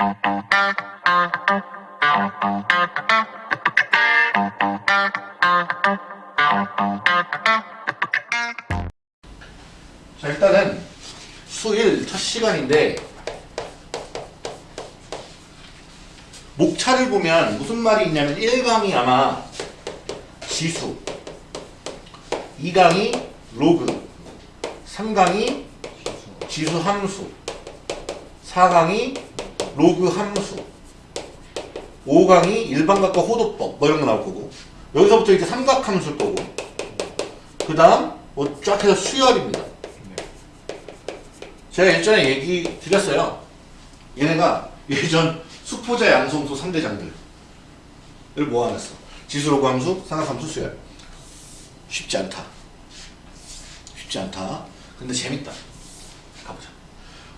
자 일단은 수1 첫 시간인데 목차를 보면 무슨 말이 있냐면 1강이 아마 지수 2강이 로그 3강이 지수 함수 4강이 로그 함수. 5강이 일반각과 호도법 뭐 이런 거 나올 거고. 여기서부터 이제 삼각함수일 거고. 그 다음 뭐 쫙 해서 수열입니다. 제가 예전에 얘기 드렸어요. 얘네가 예전 수포자 양성소 3대장들을 모아놨어. 지수 로그 함수 삼각함수 수열. 쉽지 않다. 쉽지 않다. 근데 재밌다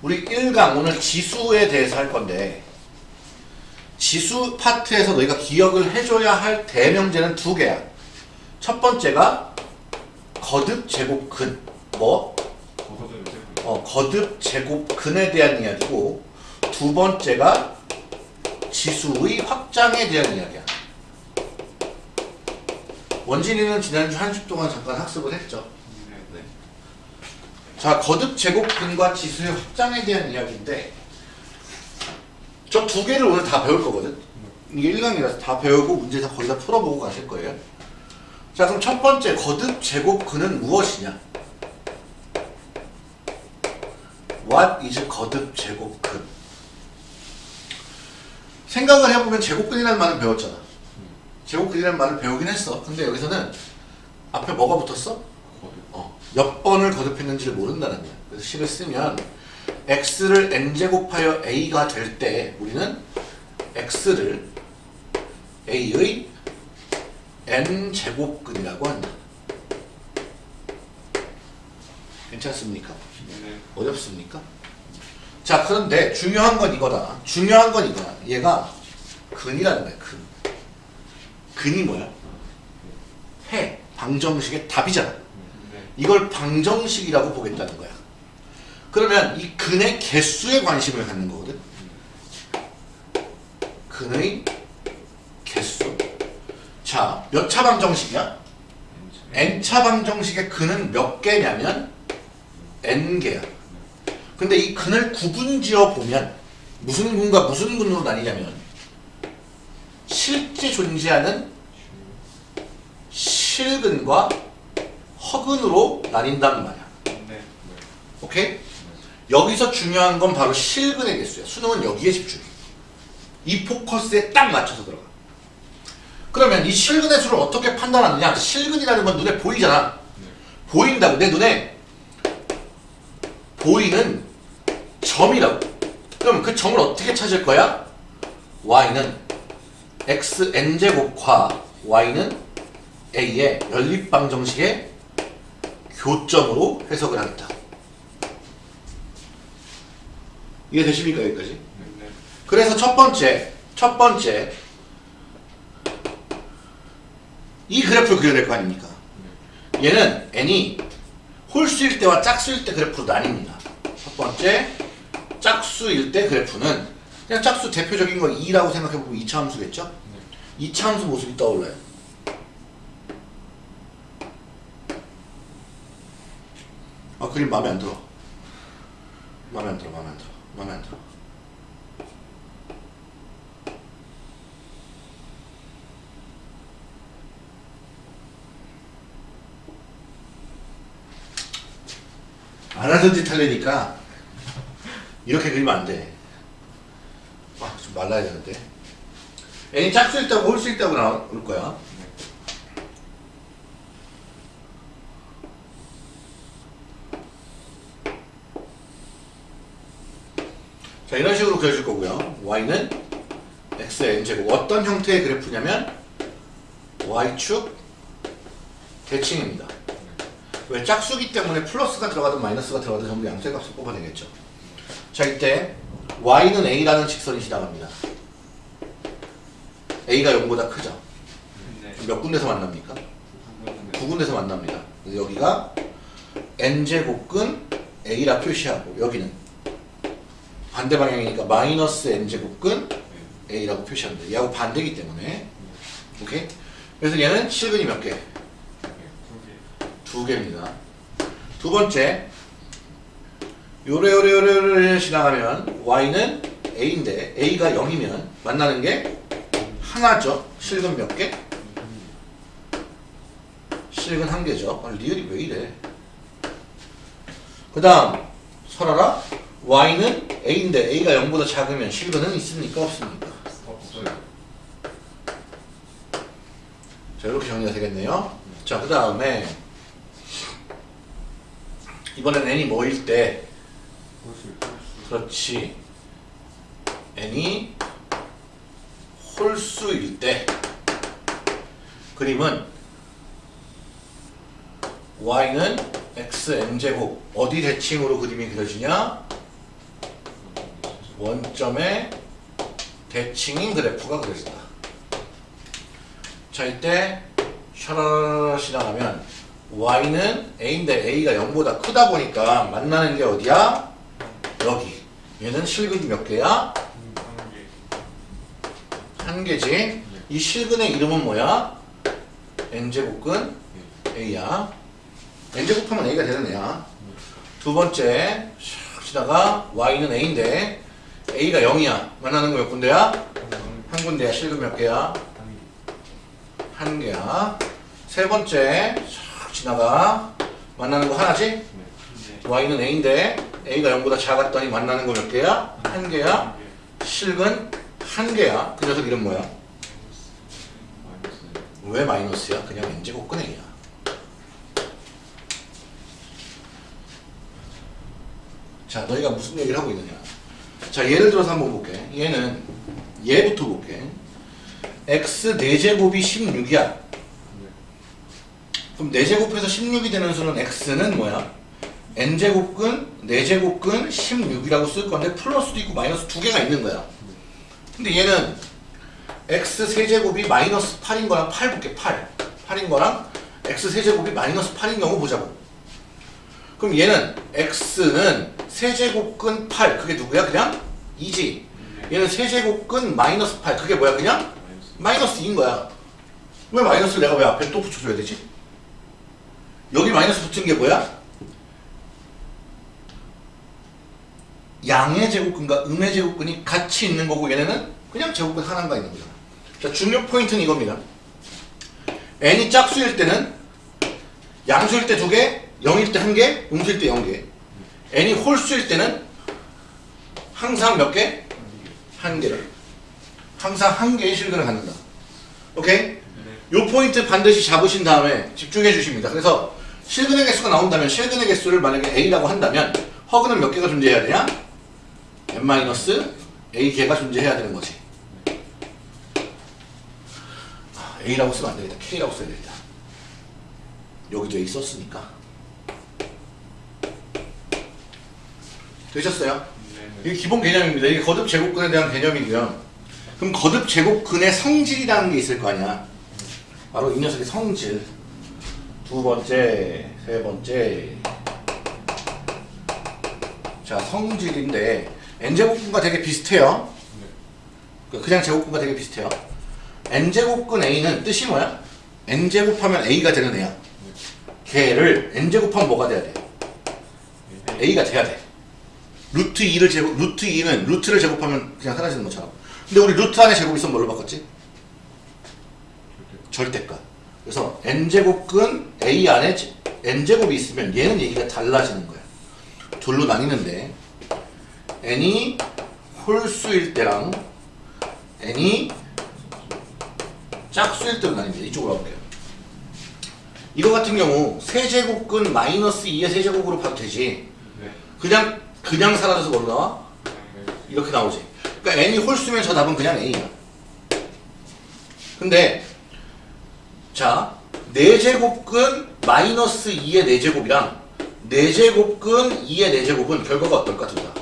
우리 1강 오늘 지수에 대해서 할 건데 지수 파트에서 너희가 기억을 해줘야 할 대명제는 두 개야. 첫 번째가 거듭 제곱 근 뭐 어, 거듭 제곱 근에 대한 이야기고 두 번째가 지수의 확장에 대한 이야기야. 원진이는 지난주 한 주 동안 잠깐 학습을 했죠. 네. 자, 거듭 제곱근과 지수의 확장에 대한 이야기인데 저 두 개를 오늘 다 배울 거거든. 이게 1강이라서 다 배우고 문제 다 거의 다 풀어보고 가실 거예요. 자, 그럼 첫 번째 거듭 제곱근은 무엇이냐? What is 거듭 제곱근? 생각을 해보면 제곱근이라는 말을 배웠잖아. 제곱근이라는 말을 배우긴 했어. 근데 여기서는 앞에 뭐가 붙었어? 어, 몇 번을 거듭했는지를 모른다는 거야. 그래서 식을 쓰면 x를 n제곱하여 a가 될 때 우리는 x를 a의 n제곱근이라고 한다. 괜찮습니까? 어렵습니까? 자 그런데 중요한 건 이거다. 중요한 건 이거야. 얘가 근이라는 거야. 근. 근이 뭐야? 해. 방정식의 답이잖아. 이걸 방정식이라고 보겠다는 거야. 그러면 이 근의 개수에 관심을 갖는 거거든. 근의 개수. 자, 몇 차 방정식이야? n차 방정식의 근은 몇 개냐면 n개야. 근데 이 근을 구분지어 보면 무슨 근과 무슨 근으로 나뉘냐면 실제 존재하는 실근과 허근으로 나뉜단 말이야. 오케이? 여기서 중요한 건 바로 실근의 개수야. 수능은 여기에 집중해. 이 포커스에 딱 맞춰서 들어가. 그러면 이 실근의 수를 어떻게 판단하느냐? 실근이라는 건 눈에 보이잖아. 보인다고. 내 눈에 보이는 점이라고. 그럼 그 점을 어떻게 찾을 거야? y는 xn제곱과 y는 a의 연립방정식의 교점으로 해석을 하겠다. 이해되십니까 여기까지? 그래서 첫 번째, 첫 번째 이 그래프를 그려야 될거 아닙니까? 얘는 n이 홀수일 때와 짝수일 때 그래프로 나뉩니다. 첫 번째, 짝수일 때 그래프는 그냥 짝수 대표적인 거 2라고 생각해보면 2차 함수겠죠? 2차 함수 모습이 떠올라요. 아 그림 마음에 안 들어. 마음에 안 들어, 마음에 안 들어, 마음에 안 들어. 안 하던 짓 하려니까 이렇게 그리면 안 돼. 아, 좀 말라야 되는데. n이 짝수 있다고 홀수 있다고 나올 거야. 자, 이런 식으로 그려줄 거고요. y는 x의 n제곱. 어떤 형태의 그래프냐면 y축 대칭입니다. 왜 짝수기 때문에 플러스가 들어가든 마이너스가 들어가든 전부 양수의 값을 뽑아내겠죠. 자 이때 y는 a라는 직선이 지나갑니다. a가 0보다 크죠. 몇 군데서 만납니까? 두 군데서 만납니다. 여기가 n제곱근 a라 표시하고 여기는 반대 방향이니까 마이너스 n제곱근 a라고 돼. 얘하고 반대기 때문에. 오케이? 그래서 얘는 실근이 몇 개? 두 개입니다. 두 번째, 요래요래요래 지나가면 y는 a인데 a가 0이면 만나는 게 하나죠. 실근 몇 개? 실근 한 개죠. 아, 리얼이 왜 이래? 그 다음 설아라 y는 a인데 a가 0보다 작으면 실근은 있습니까? 없습니까? 자 이렇게 정리가 되겠네요. 자 그 다음에 이번엔 n이 뭐일 때? 그렇지. N이 홀수일 때. 그림은 y는 xn제곱. 어디 대칭으로 그림이 그려지냐 원점의 대칭인 그래프가 그려진다 자 이때 샤라라 지나가면 y는 a인데 a가 0보다 크다 보니까 만나는 게 어디야? 여기 얘는 실근이 몇 개야? 한 개지 이 실근의 이름은 뭐야? n제곱근 a야 n제곱하면 a가 되는 애야 두 번째 샥 지나가 y는 a인데 a가 0이야 만나는 거 몇 군데야? 한 군데야 실근 몇 개야? 한 개야 세 번째 샥 지나가 만나는 거 하나지? y는 a인데 a가 0보다 작았더니 만나는 거 몇 개야? 한 개야 실근 한 개야 그 녀석 이름 뭐야? 왜 마이너스야? 그냥 n제곱근 a야 자 너희가 무슨 얘기를 하고 있느냐 자 예를 들어서 한번 볼게. 얘는 얘부터 볼게. X 4제곱이 16이야. 그럼 4제곱해서 16이 되는 수는 x는 뭐야? n제곱근 4제곱근 16이라고 쓸 건데 플러스도 있고 마이너스 두 개가 있는 거야. 근데 얘는 x 세제곱이 마이너스 8인 거랑 8 볼게 8 8인 거랑 x 세제곱이 마이너스 8인 경우 보자고 그럼 얘는 x는 세제곱근 8 그게 누구야 그냥? 2지. 얘는 세제곱근 마이너스 8 그게 뭐야 그냥? 마이너스 2인 거야. 왜 마이너스를 내가 왜 앞에 또 붙여줘야 되지? 여기 마이너스 붙은 게 뭐야? 양의 제곱근과 음의 제곱근이 같이 있는 거고 얘네는 그냥 제곱근 하나가 있는 거잖아 자 중요 포인트는 이겁니다. N이 짝수일 때는 양수일 때 두 개, 0일 때 한 개, 음수일 때 0개. N이 홀수일 때는 항상 몇 개? 한 개를 항상 한 개의 실근을 갖는다. 오케이? 요 포인트 반드시 잡으신 다음에 집중해 주십니다. 그래서 실근의 개수가 나온다면 실근의 개수를 만약에 a라고 한다면 허근은 몇 개가 존재해야 되냐? n-a 개가 존재해야 되는 거지. 아, a라고 쓰면 안 되겠다. K라고 써야 되겠다. 여기도 a 썼으니까 되셨어요? 이게 기본 개념입니다. 이게 거듭 제곱근에 대한 개념이고요. 그럼 거듭 제곱근의 성질이라는 게 있을 거 아니야. 바로 이 녀석의 성질. 두 번째, 세 번째. 자, 성질인데 n제곱근과 되게 비슷해요. 그냥 제곱근과 되게 비슷해요. n제곱근 a는 뜻이 뭐야? n제곱하면 a가 되는 애야. 걔를 n제곱하면 뭐가 돼야 돼? a가 돼야 돼. 루트 2를 제곱, 루트 2는 루트를 제곱하면 그냥 사라지는 것처럼. 근데 우리 루트 안에 제곱 있으면 뭘로 바꿨지? 절대값. 그래서 n제곱근 a 안에 제- n제곱이 있으면 얘는 얘기가 달라지는 거야. 둘로 나뉘는데 n이 홀수일 때랑 n이 짝수일 때로 나뉩니다. 이쪽으로 가볼게요. 이거 같은 경우 세제곱근 마이너스 2의 세제곱으로 봐도 되지. 그냥 그냥 사라져서 뭐로 나와? 이렇게 나오지. 그러니까 n이 홀수면 저 답은 그냥 a야. 근데 자 4제곱근 마이너스 2의 4제곱이랑 4제곱근 2의 4제곱은 결과가 어떨까 둘 다?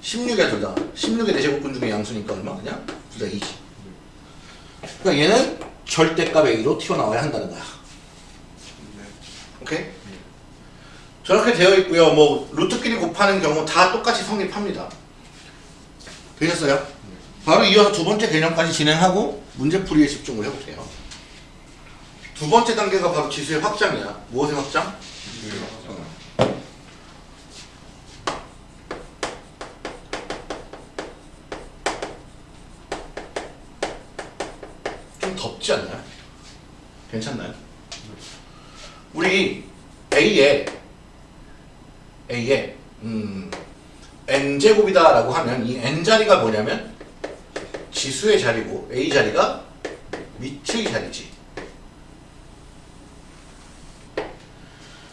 16이야 둘 다. 16의 4제곱근 중에 양수니까 얼마 그냥? 둘다 2지. 그러니까 얘는 절대값 a로 튀어나와야 한다는 거야. 오케이? 저렇게 되어 있고요. 뭐 루트끼리 곱하는 경우 다 똑같이 성립합니다. 되셨어요? 바로 이어서 두 번째 개념까지 진행하고 문제풀이에 집중을 해볼게요. 두 번째 단계가 바로 지수의 확장이야. 무엇의 확장? 좀 덥지 않나요? 괜찮나요? 우리 A에 A에 음, n 제곱이다 라고 하면 이 n 자리가 뭐냐면 지수의 자리고 A 자리가 밑의 자리지.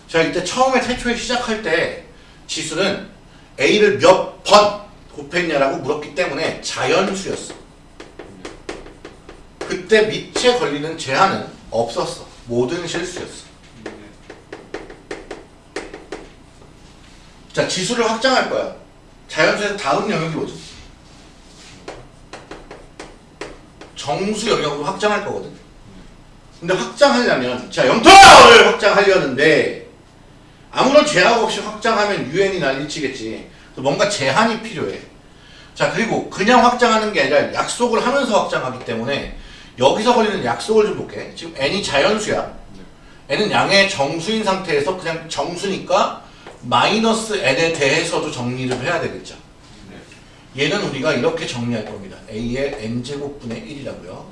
자 이때 처음에 태초에 시작할 때 지수는 A를 몇 번 곱했냐라고 물었기 때문에 자연수였어. 그때 밑에 걸리는 제한은 없었어. 모든 실수였어. 자, 지수를 확장할 거야. 자연수에서 다음 영역이 뭐죠? 정수 영역으로 확장할 거거든. 근데 확장하려면, 자, 영토를 확장하려는데, 아무런 제약 없이 확장하면 유엔이 난리치겠지. 뭔가 제한이 필요해. 자, 그리고 그냥 확장하는 게 아니라 약속을 하면서 확장하기 때문에, 여기서 걸리는 약속을 좀 볼게. 지금 n이 자연수야. n은 양의 정수인 상태에서 그냥 정수니까 마이너스 n에 대해서도 정리를 해야 되겠죠. 얘는 우리가 이렇게 정리할 겁니다. a의 n제곱분의 1이라고요.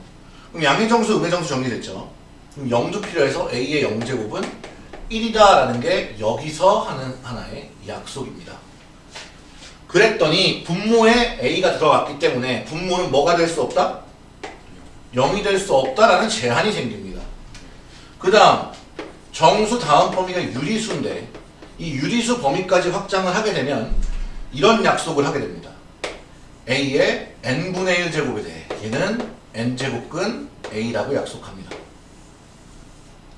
그럼 양의 정수, 음의 정수 정리됐죠. 그럼 0도 필요해서 a의 0제곱은 1이다라는 게 여기서 하는 하나의 약속입니다. 그랬더니 분모에 a가 들어갔기 때문에 분모는 뭐가 될 수 없다? 0이 될 수 없다라는 제한이 생깁니다. 그 다음 정수 다음 범위가 유리수인데 이 유리수 범위까지 확장을 하게 되면 이런 약속을 하게 됩니다. a의 n분의 1 제곱에 대해 얘는 n제곱근 a라고 약속합니다.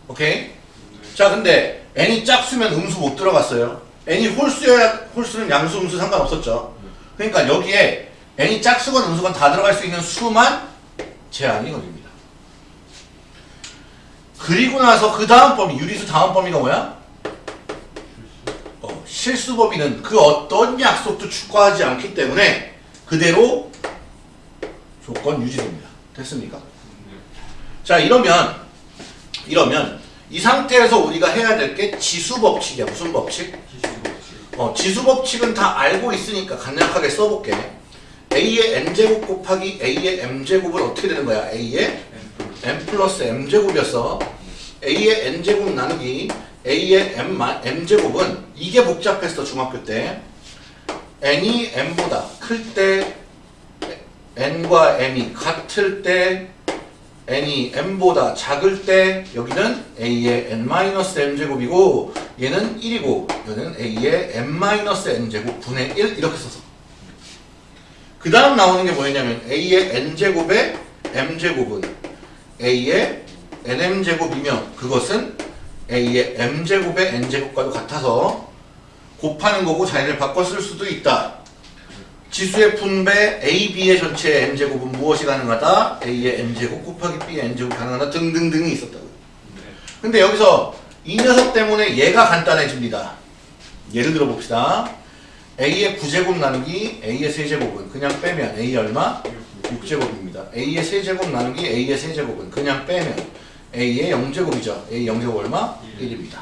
오케이? 자 근데 n이 짝수면 음수 못 들어갔어요. n이 홀수야 홀수는 양수 음수 상관없었죠. 그러니까 여기에 n이 짝수건 음수건 다 들어갈 수 있는 수만 제한이 걸립니다. 그리고 나서 그 다음 범위 유리수 다음 범위가 뭐야? 어, 실수 범위는 그 어떤 약속도 추가하지 않기 때문에 그대로 조건 유지됩니다. 됐습니까? 자 이러면 이러면 이 상태에서 우리가 해야 될 게 지수 법칙이야. 무슨 법칙? 어, 지수 법칙은 다 알고 있으니까 간략하게 써볼게. a의 n제곱 곱하기 a의 m제곱은 어떻게 되는 거야? a의 n 플러스 m제곱이었어. a의 n제곱 나누기 a의 m, m제곱은 이게 복잡했어 중학교 때. n이 m보다 클 때 n과 m이 같을 때 n이 m보다 작을 때 여기는 a의 n-m제곱이고 얘는 1이고 얘는 a의 n-n제곱 분의 1 이렇게 써서 그 다음 나오는 게 뭐였냐면 a의 n제곱의 m제곱은 a의 nm제곱이며 그것은 a의 m제곱의 n제곱과도 같아서 곱하는 거고 자리를 바꿔 쓸 수도 있다. 지수의 분배 a, b의 전체 m제곱은 무엇이 가능하다? a의 m제곱 곱하기 b의 n제곱 가능하다 등등등이 있었다고요. 근데 여기서 이 녀석 때문에 얘가 간단해집니다. 예를 들어 봅시다. a의 9제곱 나누기 a의 세제곱은 그냥 빼면 a 얼마? 6제곱입니다. a의 세제곱 나누기 a의 세제곱은 그냥 빼면 a의 0제곱이죠. a 0제곱 얼마? 1입니다.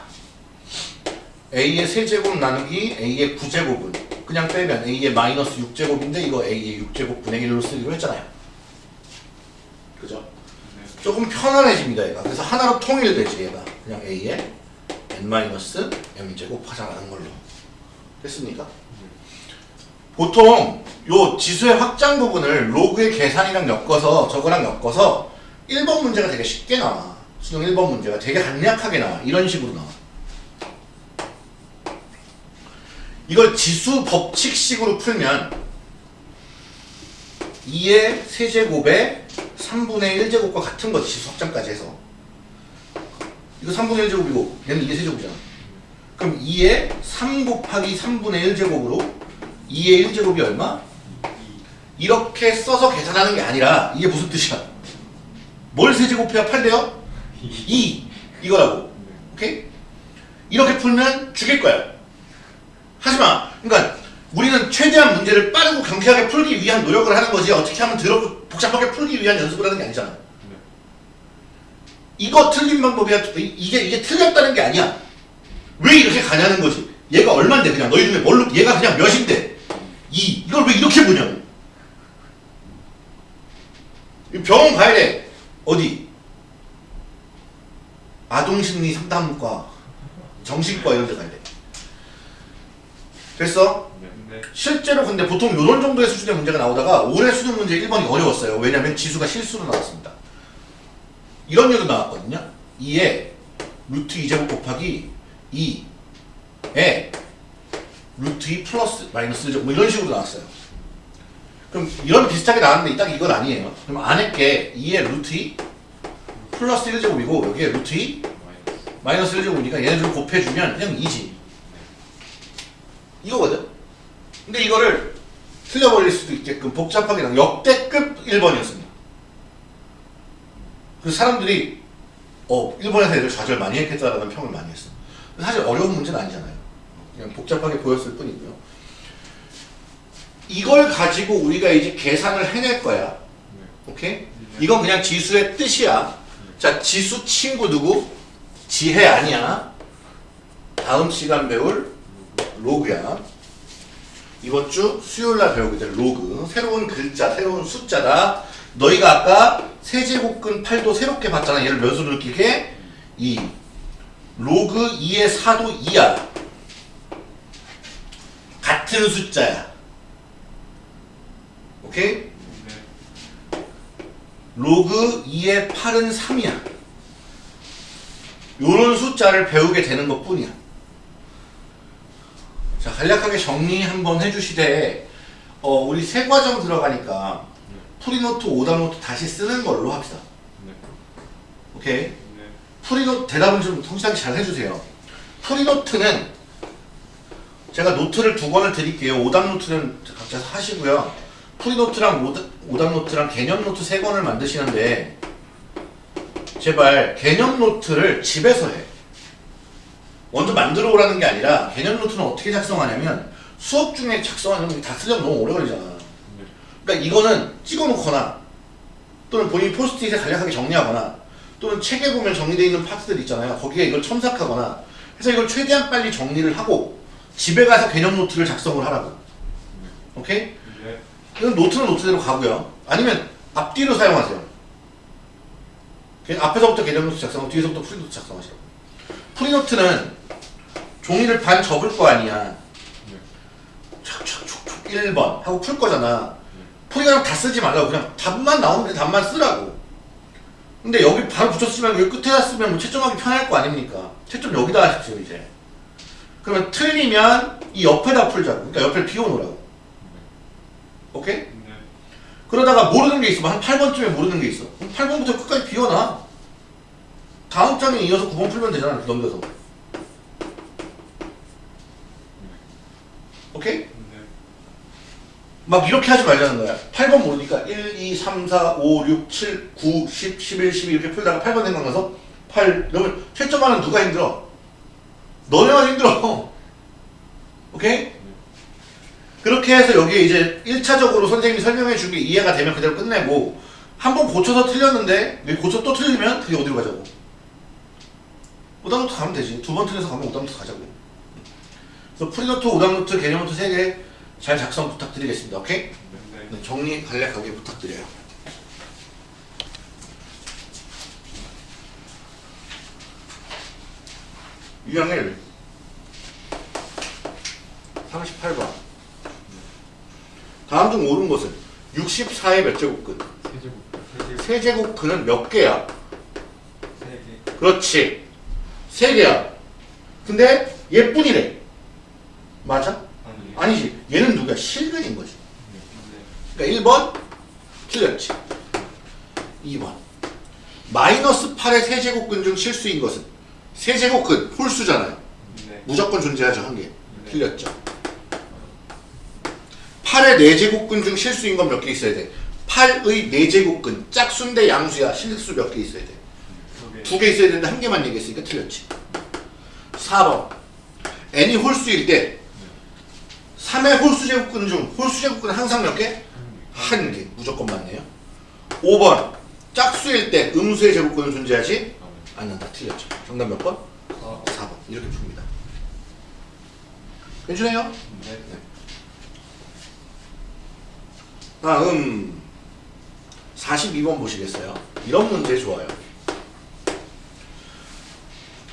a의 세제곱 나누기 a의 9제곱은 그냥 빼면 a의 마이너스 6제곱인데 이거 a의 6제곱 분의 1로 쓰기로 했잖아요. 그죠? 조금 편안해집니다 얘가. 그래서 하나로 통일되지 얘가. 그냥 a의 n-m제곱 하자라는 걸로. 됐습니까? 보통 요 지수의 확장 부분을 로그의 계산이랑 엮어서 저거랑 엮어서 1번 문제가 되게 쉽게 나와. 수능 1번 문제가 되게 간략하게 나와. 이런 식으로 나와. 이걸 지수 법칙식으로 풀면 2의 세제곱에 3분의 1제곱과 같은 거지 지수 확장까지 해서 이거 3분의 1제곱이고 얘는 2의 세제곱이잖아 그럼 2의 3 곱하기 3분의 1제곱으로 2의 1제곱이 얼마? 이렇게 써서 계산하는 게 아니라 이게 무슨 뜻이야? 뭘 세제곱해야 8돼요? 2 이거라고 오케이? 이렇게 풀면 죽일 거야 하지마. 그러니까 우리는 최대한 문제를 빠르고 경쾌하게 풀기 위한 노력을 하는 거지 어떻게 하면 더럽고 복잡하게 풀기 위한 연습을 하는 게 아니잖아. 이거 틀린 방법이야. 이- 이게 이게 틀렸다는 게 아니야. 왜 이렇게 가냐는 거지. 얘가 얼만데 그냥 너희 중에 뭘로 얘가 그냥 몇인데 이 이걸 왜 이렇게 보냐고. 이 병원 가야 돼. 어디? 아동심리 상담과 정신과 이런 데 가야 돼. 됐어? 네. 실제로 근데 보통 이런 정도의 수준의 문제가 나오다가 올해 수능 문제 1번이 어려웠어요. 왜냐면 지수가 실수로 나왔습니다. 이런 류도 나왔거든요. 2에 루트 2제곱 곱하기 2에 루트 2 플러스 마이너스 1제곱 뭐 이런 식으로 나왔어요. 그럼 이런 비슷하게 나왔는데 딱 이건 아니에요. 그럼 안에 게 2에 루트 2 플러스 1제곱이고 여기에 루트 2 마이너스. 마이너스 1제곱이니까 얘네들 곱해주면 그냥 2지. 이거거든. 근데 이거를 틀려버릴 수도 있게끔 복잡하게 난 역대급 1번이었습니다. 그래서 사람들이 어 1번에서 애들 좌절 많이 했겠다라는 평을 많이 했어. 사실 어려운 문제는 아니잖아요. 그냥 복잡하게 보였을 뿐이고요. 이걸 가지고 우리가 이제 계산을 해낼 거야. 네. 오케이? 이건 그냥 지수의 뜻이야. 자, 지수 친구 누구? 지혜 아니야. 다음 시간 배울 로그야. 이번 주 수요일 날 배우게 될 로그. 새로운 글자, 새로운 숫자다. 너희가 아까 세제곱근 8도 새롭게 봤잖아. 얘를 몇으로 느끼게? 2. 로그 2의 4도 2야. 같은 숫자야. 오케이? 네. 로그 2의 8은 3이야. 요런 숫자를 배우게 되는 것 뿐이야. 자, 간략하게 정리 한번 해주시되, 어, 우리 새 과정 들어가니까, 풀이노트, 오답노트 다시 쓰는 걸로 합시다. 네. 오케이? 네. 풀이노트, 대답은 좀 성실하게 잘 해주세요. 풀이노트는, 제가 노트를 두 권을 드릴게요. 오답 노트는 각자 하시고요. 풀이노트랑 오답, 오답 노트랑 개념 노트 세 권을 만드시는데, 제발 개념 노트를 집에서 해. 먼저 만들어 오라는 게 아니라 개념 노트는 어떻게 작성하냐면 수업 중에 작성하면 다 쓰려면 너무 오래 걸리잖아. 네. 그러니까 이거는 찍어 놓거나 또는 본인 포스트잇에 간략하게 정리하거나 또는 책에 보면 정리되어 있는 파트들 있잖아요. 거기에 이걸 첨삭하거나 해서 이걸 최대한 빨리 정리를 하고 집에 가서 개념 노트를 작성을 하라고. 오케이? 네. 이건 노트는 노트대로 가고요. 아니면 앞뒤로 사용하세요. 그냥 앞에서부터 개념 노트 작성하고 뒤에서부터 풀이노트 작성하시라고. 풀이노트는 종이를 반 접을 거 아니야. 네. 촥촥촥촥 1번 하고 풀 거잖아. 풀이 그럼 다 쓰지 말라고 그냥 답만 나오는데 답만 쓰라고. 근데 여기 바로 말고 여기 끝에다 쓰면 뭐 채점하기 편할 거 아닙니까? 채점 여기다 하십시오 이제. 그러면 틀리면 이 옆에다 풀자고. 그러니까 옆에 비워놓으라고. 오케이? 네. 그러다가 모르는 게 있으면 한 8번쯤에 모르는 게 있어. 그럼 8번부터 끝까지 비워놔. 다음 장에 이어서 9번 풀면 되잖아. 넘겨서. 오케이? 네. 막 이렇게 하지 말자는 거야. 8번 모르니까 1, 2, 3, 4, 5, 6, 7, 9, 10, 11, 12 이렇게 풀다가 8번 생각나서 8 이러면 채점하는 누가 힘들어? 너네만 힘들어. 오케이? 그렇게 해서 여기에 이제 1차적으로 선생님이 설명해 준 게 이해가 되면 그대로 끝내고 한 번 고쳐서 틀렸는데 여기 고쳐 또 틀리면 그게 어디로 가자고? 오답노트 가면 되지. 두 번 틀려서 가면 오답노트 가자고. 그래서 풀이노트, 오답노트, 개념노트 3개 잘 작성 부탁드리겠습니다. 오케이? 네. 네, 정리 간략하게 부탁드려요. 유형을 38번 다음 중 옳은 것은 64의 몇 제곱근 세제곱. 세제곱 근은 몇 개야? 세 개. 그렇지 세 개야 근데 얘뿐이래 맞아? 아니. 아니지 얘는 누구야? 실근인 거지 네. 그러니까 1번 틀렸지. 2번 마이너스 8의 세제곱근 중 실수인 것은 세제곱근 홀수잖아요. 네. 무조건 존재하죠 한 개. 네. 틀렸죠. 8의 4제곱근 중 실수인 건 몇 개 있어야 돼? 8의 4제곱근 짝수인데 양수야 실수 몇 개 있어야 돼? 두 개. 있어야 되는데 한 개만 얘기했으니까 틀렸지. 4번 n이 홀수일 때 3의 홀수 제곱근 중 홀수 제곱근은 항상 몇 개? 한 개. 무조건 맞네요. 5번 짝수일 때 음수의 제곱근은 존재하지 않는다. 틀렸죠. 정답 몇 번? 어. 4번. 이렇게 풉니다. 괜찮아요? 네. 다음 42번 보시겠어요? 이런 문제 좋아요.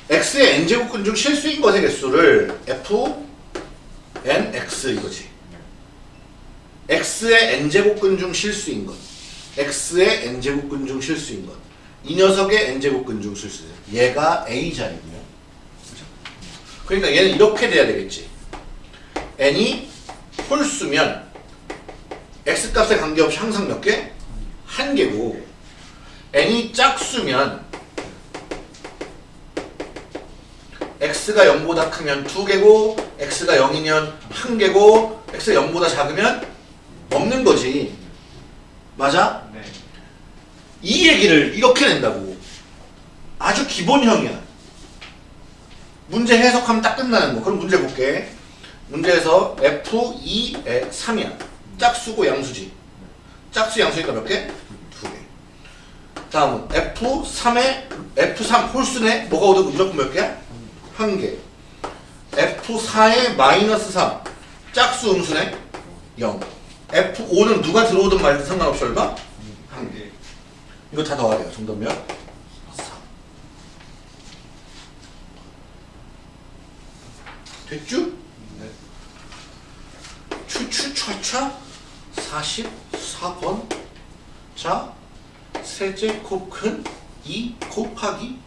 x의 n제곱근 중 실수인 것의 개수를 f n x 이거지. x의 n제곱근 중 실수인 것. x의 n제곱근 중 실수인 것. 이 녀석의 n제곱근 중 실수. 얘가 a 자리고요. 그죠? 그러니까 얘는 이렇게 돼야 되겠지. n이 홀수면 x 값에 관계없이 항상 몇 개? 한 개고 n이 짝수면 x가 0보다 크면 두 개고 x가 0이면 한 개고 x가 0보다 작으면 없는 거지 맞아? 네. 이 얘기를 이렇게 낸다고 아주 기본형이야 문제 해석하면 딱 끝나는 거 그럼 문제 볼게 문제에서 f 2, 3이야 짝수고 양수지 짝수 양수니까 몇 개? 두 개. 다음은 F3에 F3 홀수네 뭐가 오든 무조건 몇 개야? 한 개. F4에 마이너스 3 짝수 음수네 0. F5는 누가 들어오든 말든 상관없이 얼마? 한 개. 이거 다 더하래요. 정답 몇? 4. 됐죠? 네. 추추차차 44번. 자 세제곱 큰 2 곱하기.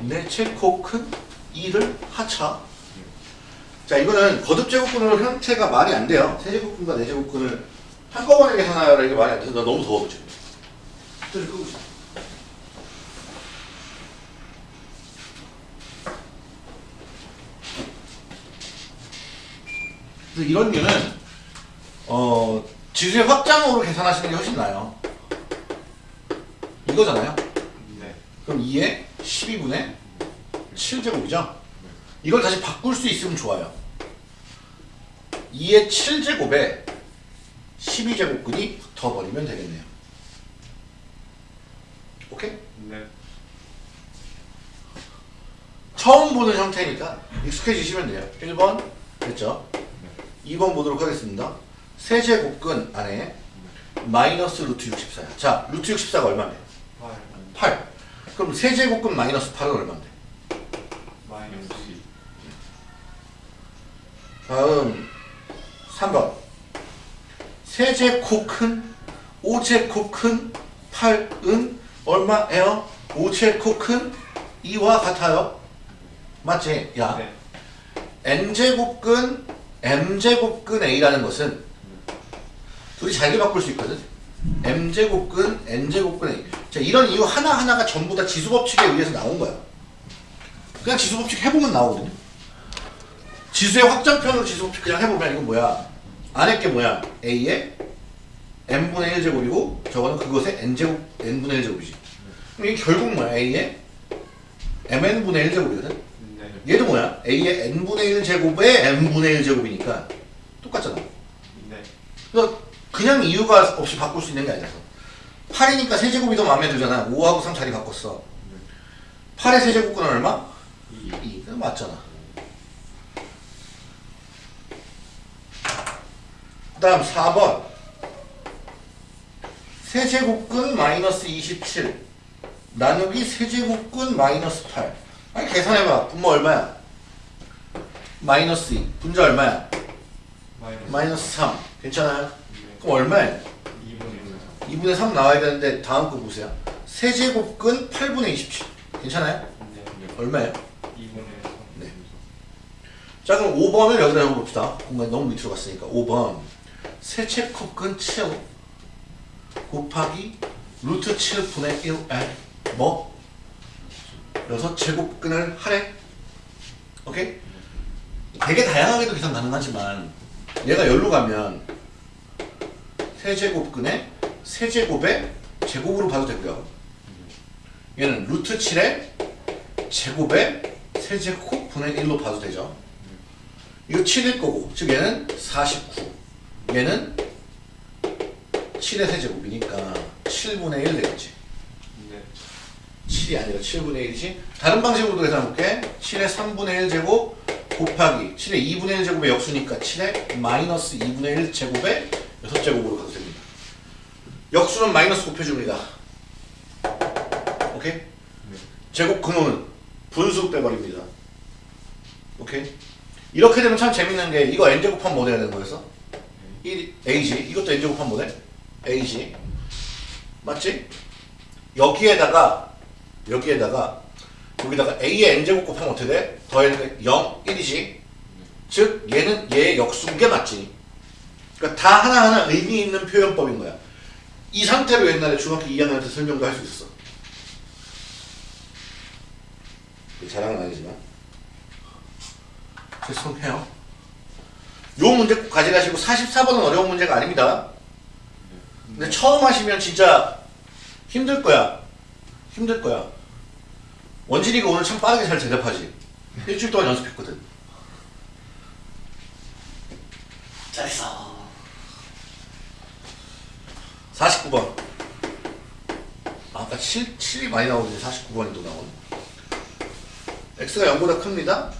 네제곱 큰 2를 하차 자 이거는 거듭제곱근으로 형태가 말이 안 돼요. 세제곱근과 네제곱근을 한꺼번에 계산하라 이게 말이 안 돼서 나 너무 더워 지금 히터를 끄고 있어. 그래서 이런 류는 어, 지수의 확장으로 계산하시는 게 훨씬 나아요. 이거잖아요. 네. 그럼 2에 12분의 7제곱이죠? 이걸 다시 바꿀 수 있으면 좋아요. 2의 7제곱에 12제곱근이 붙어버리면 되겠네요. 오케이? 네. 처음 보는 형태니까 익숙해지시면 돼요. 1번 됐죠? 2번 보도록 하겠습니다. 세제곱근 안에 마이너스 루트 64야. 자, 루트 64가 얼마인데? 팔. 8. 그럼 세제곱근 마이너스 8은 얼마인데? 마이너스 이. 다음 3번. 세제곱근 5제곱근 8은 얼마예요? 5제곱근 2와 같아요. 맞지? 야. 네. n제곱근 m제곱근 a라는 것은 둘이 잘게 바꿀 수 있거든 m제곱근 n제곱근 자 이런 이유 하나하나가 전부 다 지수법칙에 의해서 나온 거야 그냥 지수법칙 해보면 나오거든요 지수의 확장편으로 지수법칙 그냥 해보면 이건 뭐야 안에 게 뭐야 a의 n분의 1제곱이고 저거는 그것의 n제곱 n분의 1제곱이지 그럼 이게 결국 뭐야 a의 mn분의 1제곱이거든 네. 얘도 뭐야? a의 n분의 1 제곱에 n분의 1 제곱이니까 똑같잖아. 네. 그래서 그냥 이유가 없이 바꿀 수 있는 게 아니라서. 8이니까 세제곱이 더 마음에 들잖아. 5하고 3 자리 바꿨어. 8의 세제곱근은 얼마? 이. 2. 그 맞잖아. 그 다음 4번. 세제곱근 마이너스 27 나누기 세제곱근 마이너스 8 아니 계산해봐 분모 얼마야? 마이너스 2 분자 얼마야? 마이너스. 마이너스 3 괜찮아요? 네. 그럼 얼마야? 2분의 2분의 3 나와야 되는데 다음 거 보세요 세제곱근 8분의 27 괜찮아요? 네. 얼마예요? 2분의 3. 네. 자 그럼 5번을 여기다 적어봅시다 공간이 너무 밑으로 갔으니까 5번 세제곱근 7 곱하기 루트 7분의 1에 뭐? 6제곱근을 하래 오케이? 되게 다양하게도 계산 가능하지만 얘가 열로 가면 세제곱근에 세제곱에 제곱으로 봐도 되고요. 얘는 루트 7에 제곱에 세제곱 분의 1로 봐도 되죠. 이거 7일 거고 즉 얘는 49 얘는 7의 세제곱이니까 7분의 1 되겠지. 네. 7이 아니라 7분의 1이지. 다른 방식으로도 계산해볼게. 7의 3분의 1 제곱 곱하기 7의 2분의 1 제곱의 역수니까 7의 마이너스 2분의 1 제곱의 6제곱으로 가도 됩니다 역수는 마이너스 곱해줍니다 오케이? 제곱 근호는 분수 빼버립니다 오케이? 이렇게 되면 참 재밌는 게 이거 n제곱하면 뭐 돼야 되는 거였어? 1 a지 이것도 n제곱하면 뭐 돼? a지 맞지? 여기에다가 여기에다가 여기다가 a의 n제곱 곱하면 어떻게 돼? 더했는데 0, 1이지 즉 얘는 얘의 역수인 게 맞지 그러니까 다 하나하나 의미 있는 표현법인 거야 이 상태로 옛날에 중학교 2학년 때 설명도 할 수 있어 자랑은 아니지만 죄송해요 요 문제 꼭 가져가시고 44번은 어려운 문제가 아닙니다 근데 처음 하시면 진짜 힘들 거야. 힘들 거야. 원진이가 오늘 참 빠르게 잘 대답하지. 일주일 동안 연습했거든. 잘했어. 49번. 아, 아까 7, 7이 많이 나오는데 49번이 또 나오네. x가 0보다 큽니다.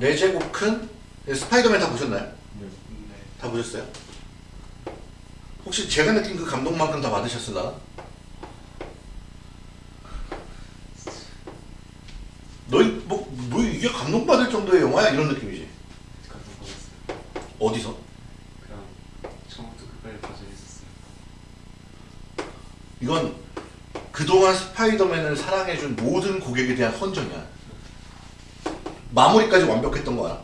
4제곱 큰 스파이더맨 다 보셨나요? 네. 다 보셨어요? 혹시 제가 느낀 그 감동만큼 다 받으셨으나? 너희 뭐, 뭐 이게 감동받을 정도의 영화야? 이런 느낌이지. 감동 받았어요. 어디서? 그냥 처음부터 끝까지 다 재밌었어요. 이건 그동안 스파이더맨을 사랑해준 모든 고객에 대한 헌정이야. 마무리까지 완벽했던 거야.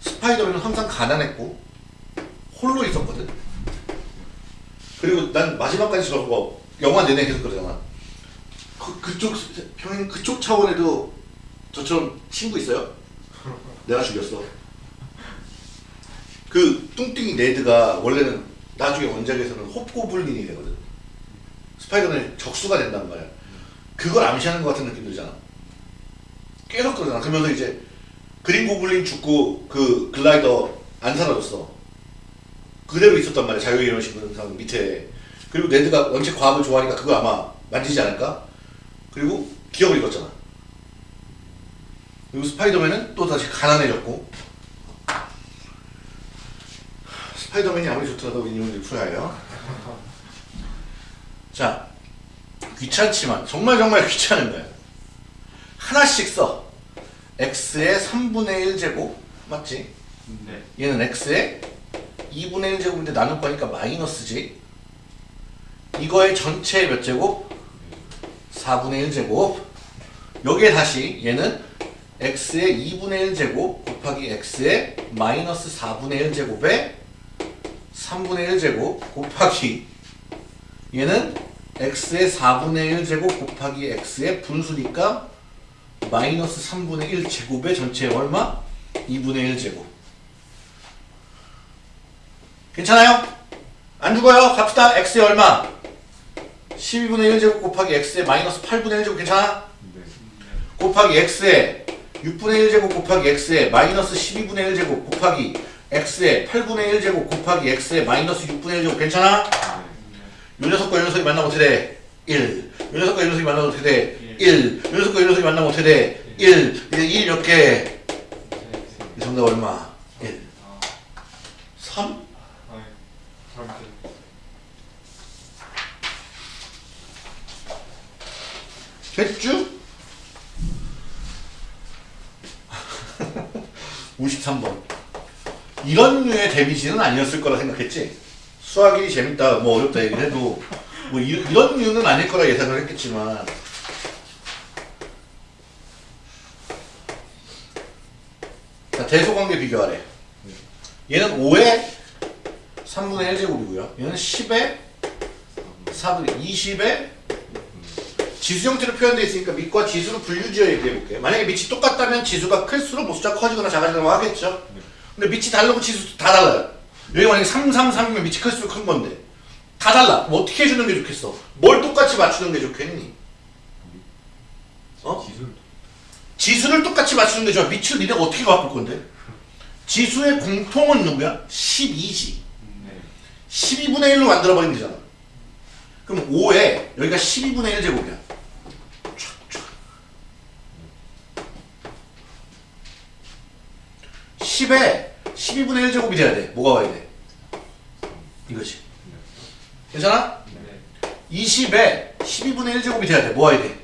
스파이더맨은 항상 가난했고 홀로 있었거든. 그리고 난 마지막까지 저거 영화 내내 계속 그러잖아. 그, 그쪽 평행 그쪽 차원에도 저처럼 친구 있어요? 내가 죽였어. 그 뚱뚱이 네드가 원래는 나중에 원작에서는 홉고블린이 되거든. 스파이더맨 적수가 된단 말이야. 그걸 암시하는 것 같은 느낌 들잖아. 계속 그러잖아. 그러면서 이제 그린 고블린 죽고 그 글라이더 안 사라졌어. 그대로 있었단 말이야. 자유의 이런 식으로 상 밑에. 그리고 네드가 원체 과학을 좋아하니까 그거 아마 만지지 않을까? 그리고 기억을 잃었잖아. 그리고 스파이더맨은 또 다시 가난해졌고 스파이더맨이 아무리 좋더라도 인용을 풀어야해요. 자, 귀찮지만 정말 정말 귀찮은 거예요. 하나씩 써. x의 3분의 1제곱 맞지? 네. 얘는 x의 2분의 1제곱인데 나눌 거니까 마이너스지. 이거의 전체 몇 제곱? 4분의 1제곱. 여기에 다시 얘는 x의 2분의 1제곱 곱하기 x의 마이너스 4분의 1제곱에 3분의 1제곱 곱하기 얘는 x의 4분의 1제곱 곱하기 x의 분수니까 마이너스 3분의 1제곱의 전체 얼마? 2분의 1제곱 괜찮아요? 안 죽어요? 갑시다 x의 얼마? 12분의 1제곱 곱하기 x의 마이너스 8분의 1제곱 괜찮아? 네. 곱하기 x의 6분의 1제곱 곱하기 x의 마이너스 12분의 1제곱 곱하기 x의 8분의 1 제곱 곱하기 x의 마이너스 6분의 1 제곱 괜찮아? 요 녀석과 요 녀석이 만나면 어떻게 돼? 1. 요 녀석과 요 녀석이 만나면 어떻게 돼? 1. 요 녀석과 요 녀석이 만나면 어떻게 돼? 1. 이제 1몇 개? 이 정답 얼마? 1. 아, 3? 아니, 잘못했 됐죠? 53번. 이런 류의 데미지는 아니었을 거라 생각했지. 수학이 재밌다, 뭐 어렵다 얘기를 해도 뭐 이, 이런 류는 아닐 거라 예상을 했겠지만 자, 대소관계 비교하래. 얘는 5의 3분의 1제곱이고요. 얘는 10의 4분의 20의 지수 형태로 표현되어 있으니까 밑과 지수로 분류지어 얘기해 볼게. 만약에 밑이 똑같다면 지수가 클수록 뭐 숫자 커지거나 작아지거나 뭐 하겠죠. 근데 밑이 다르고 지수 다 달라요. 여기 만약에 3, 3, 3이면 밑이 클수록 큰 건데 다 달라. 뭐 어떻게 해주는 게 좋겠어? 뭘 똑같이 맞추는 게 좋겠니? 어? 지수를 똑같이 맞추는 게 좋아. 밑을 니네가 어떻게 바꿀 건데? 지수의 공통은 누구야? 12지. 네. 12분의 1로 만들어버리면 되잖아. 그럼 5에 여기가 12분의 1 제곱이야. 촥, 촥. 10에 12분의 1 제곱이 돼야 돼. 뭐가 와야 돼? 이거지. 괜찮아? 네. 20에 12분의 1 제곱이 돼야 돼. 뭐 와야 돼?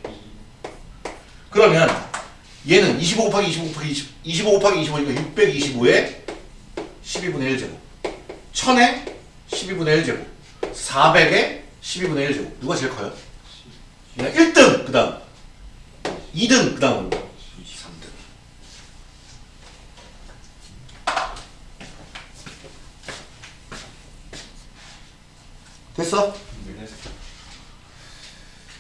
그러면 얘는 25 곱하기 25 곱하기 20, 25 곱하기 25니까 625에 12분의 1 제곱 1000에 12분의 1 제곱 400에 12분의 1 제곱 누가 제일 커요? 얘가 1등 그 다음 2등 그 다음은 3등 됐어? 네.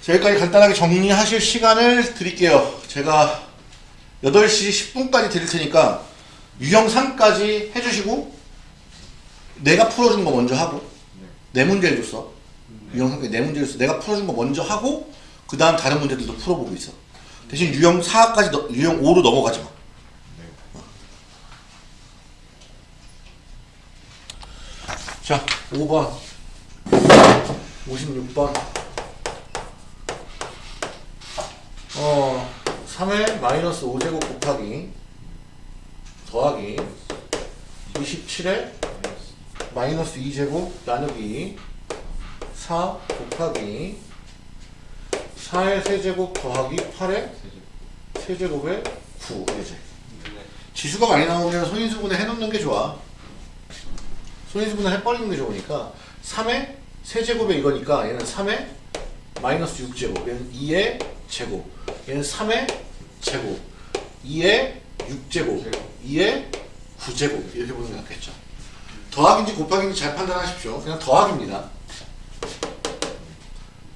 자, 여기까지 간단하게 정리하실 시간을 드릴게요. 제가 8시 10분까지 드릴 테니까 유형 3까지 해주시고 내가 풀어준 거 먼저 하고 내 문제를 줬어. 유형 3까지 내 문제를 줬어. 내가 풀어준 거 먼저 하고 그 다음 다른 문제들도 풀어보고 있어. 대신 유형 4까지 너- 유형 5로 넘어가지 마. 자, 5번 56번 어 3의 마이너스 5제곱 곱하기 더하기 27의 마이너스 2제곱 나누기 4 곱하기 4의 세제곱 더하기 8의 세제곱의 9 이제 네. 지수가 많이 나오면 손인수분해 해놓는 게 좋아. 손인수분해 해버리는 게 좋으니까 3의 세제곱에 이거니까 얘는 3의 마이너스 6제곱 얘는 2의 제곱 얘는 3의 제곱 2의 6제곱 2의 9제곱 이렇게 보는 게 낫겠죠. 더하기인지 곱하기인지 잘 판단하십시오. 그냥 더하기입니다.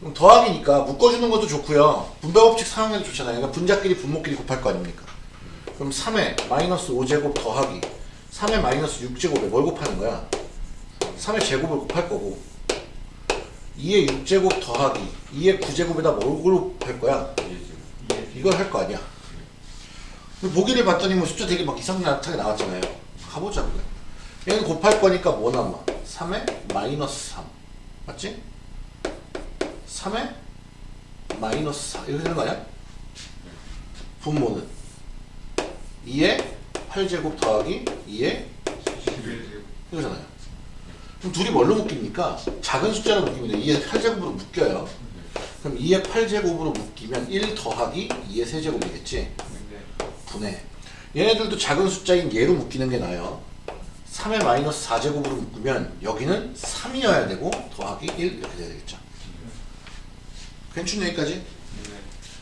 그럼 더하기니까 묶어주는 것도 좋고요. 분배법칙 사용해도 좋잖아요. 그러니까 분자끼리 분모끼리 곱할 거 아닙니까? 그럼 3의 마이너스 5제곱 더하기 3의 마이너스 6제곱에 뭘 곱하는 거야? 3의 제곱을 곱할 거고 2의 6제곱 더하기 2의 9제곱에다 뭘 곱할 거야? 이걸 할 거 아니야. 보기를 봤더니 뭐 숫자 되게 막 이상하게 나왔잖아요. 가보자고요. 얘는 곱할 거니까 뭐 남아? 3의 마이너스 3. 맞지? 3의 마이너스 4. 이렇게 되는 거 아니야? 분모는 2의 8제곱 더하기 2의 11제곱. 이거잖아요. 그럼 둘이 뭘로 묶입니까? 작은 숫자로 묶입니다. 2의 8제곱으로 묶여요. 그럼 2의 8제곱으로 묶이면 1 더하기 2의 세제곱이겠지? 네. 분해. 얘네들도 작은 숫자인 얘로 묶이는 게 나아요. 3의 마이너스 4제곱으로 묶으면 여기는 3이어야 되고 더하기 1 이렇게 돼야 되겠죠. 괜찮네 여기까지? 네.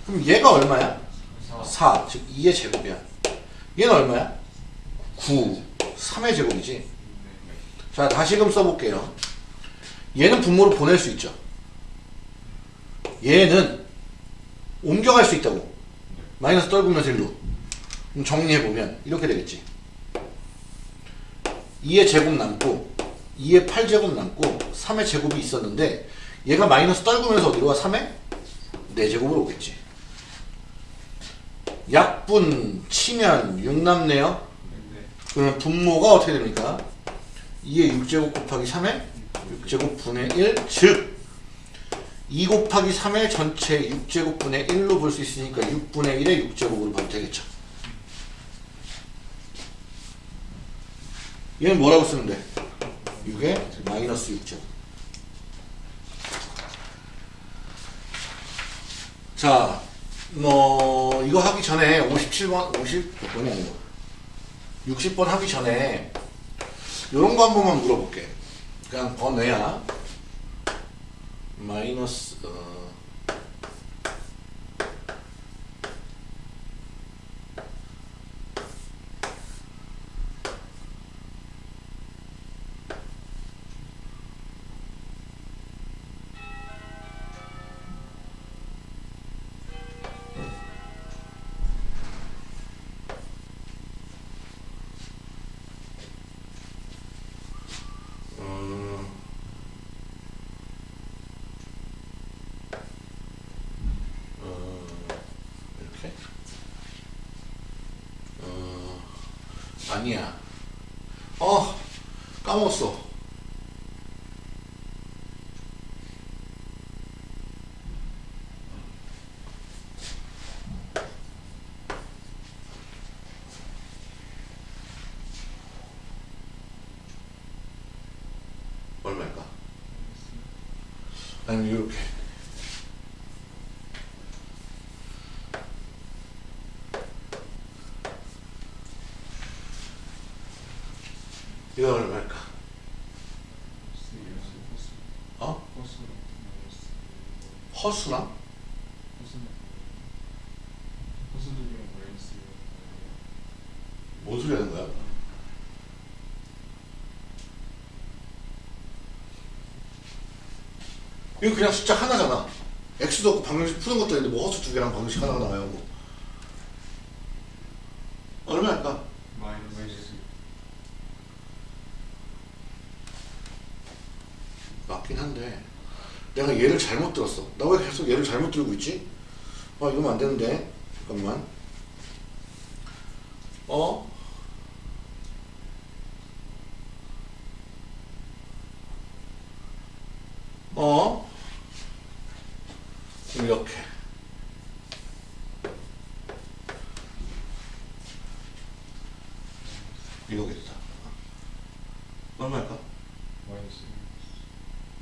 그럼 얘가 얼마야? 사. 4, 즉 2의 제곱이야. 얘는 얼마야? 9, 3의 제곱이지. 네. 자, 다시금 써볼게요. 얘는 분모로 보낼 수 있죠. 얘는 옮겨갈 수 있다고. 마이너스 떨구면서 1로. 그럼 정리해보면 이렇게 되겠지. 2의 제곱 남고 2의 8제곱 남고 3의 제곱이 있었는데 얘가 마이너스 떨구면서 어디로 와? 3의 4제곱으로 오겠지. 약분 치면 6 남네요. 네. 그러면 분모가 어떻게 됩니까? 2의 6제곱 곱하기 3의 6제곱 분의 1, 즉 2 곱하기 3의 전체 6제곱 분의 1로 볼 수 있으니까 6분의 1의 6제곱으로 봐도 되겠죠. 얘는 뭐라고 쓰면 돼? 6의 마이너스 6제곱. 자, 뭐 이거 하기 전에 57번, 50몇 번이 아니고 60번 하기 전에 이런 거 한 번만 물어볼게. 그냥 번외야. 마이너스 어, 아니야. 어, 까먹었어. 얼마일까? 아니면 이렇게. 이거 얼마일까? 어? 허수랑? 뭔 소리 하는 거야? 이거 그냥 숫자 하나잖아. x도 없고 방정식 푸는 것도 있는데 뭐 허수 두 개랑 방정식 하나가 나와요. 뭐. 얼마일까? 맞긴 한데 내가 얘를 잘못 들었어. 나 왜 계속 얘를 잘못 들고 있지? 아 이러면 안 되는데 잠깐만. 어? 어? 이렇게. 이거겠다. 얼마일까? 마이너스 1?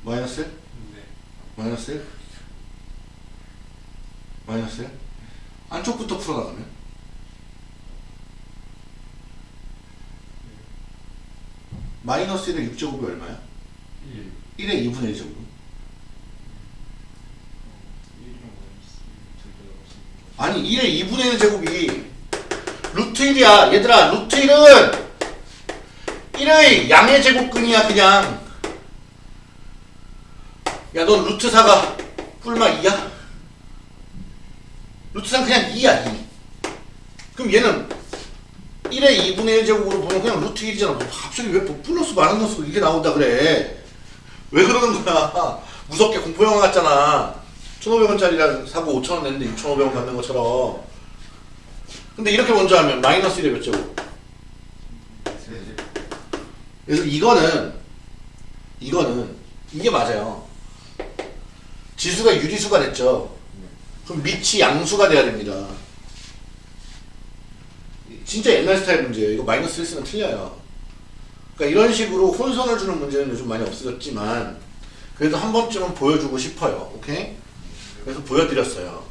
마이너스 1? 마이너스 1? 안쪽부터 풀어나가면? 마이너스 1의 6제곱이 얼마야? 1의 2분의 1제곱. 아니 1의 2분의 1 제곱이 루트 1이야. 얘들아 루트 1은 1의 양의 제곱근이야 그냥. 야, 넌 루트 4가 뿔마 2야? 루트 4는 그냥 2야, 2. 그럼 얘는 1의 2분의 1 제곱으로 보면 그냥 루트 1이잖아. 뭐 갑자기 왜 플러스 마이너스 이게 나온다 그래? 왜 그러는 거야? 무섭게 공포영화 같잖아. 1,500원짜리랑 사고 5,000원 냈는데 6,500원 받는 것처럼. 근데 이렇게 먼저 하면 마이너스 1의 몇 제곱? 그래서 이거는 이거는 이게 맞아요. 지수가 유리수가 됐죠. 그럼 밑이 양수가 돼야 됩니다. 진짜 옛날 스타일 문제예요. 이거 마이너스 1 쓰면 틀려요. 그러니까 이런 식으로 혼선을 주는 문제는 요즘 많이 없어졌지만 그래도 한 번쯤은 보여주고 싶어요. 오케이? 그래서 보여드렸어요.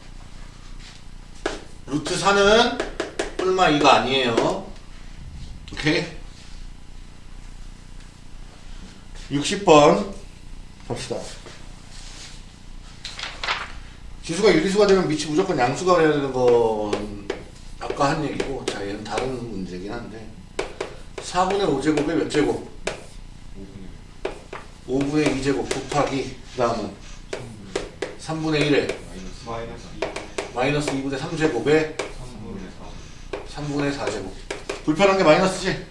루트 4는 뿔마 2가 아니에요. 오케이? 60번 갑시다. 지수가 유리수가 되면 밑이 무조건 양수가 돼야 되는 건 아까 한 얘기고 자 얘는 다른 문제긴 한데 4분의 5제곱에 몇 제곱? 5분의 2제곱 곱하기 그 다음은 3분의 1에 마이너스 2분의 3제곱에 3분의 4제곱 불편한 게 마이너스지?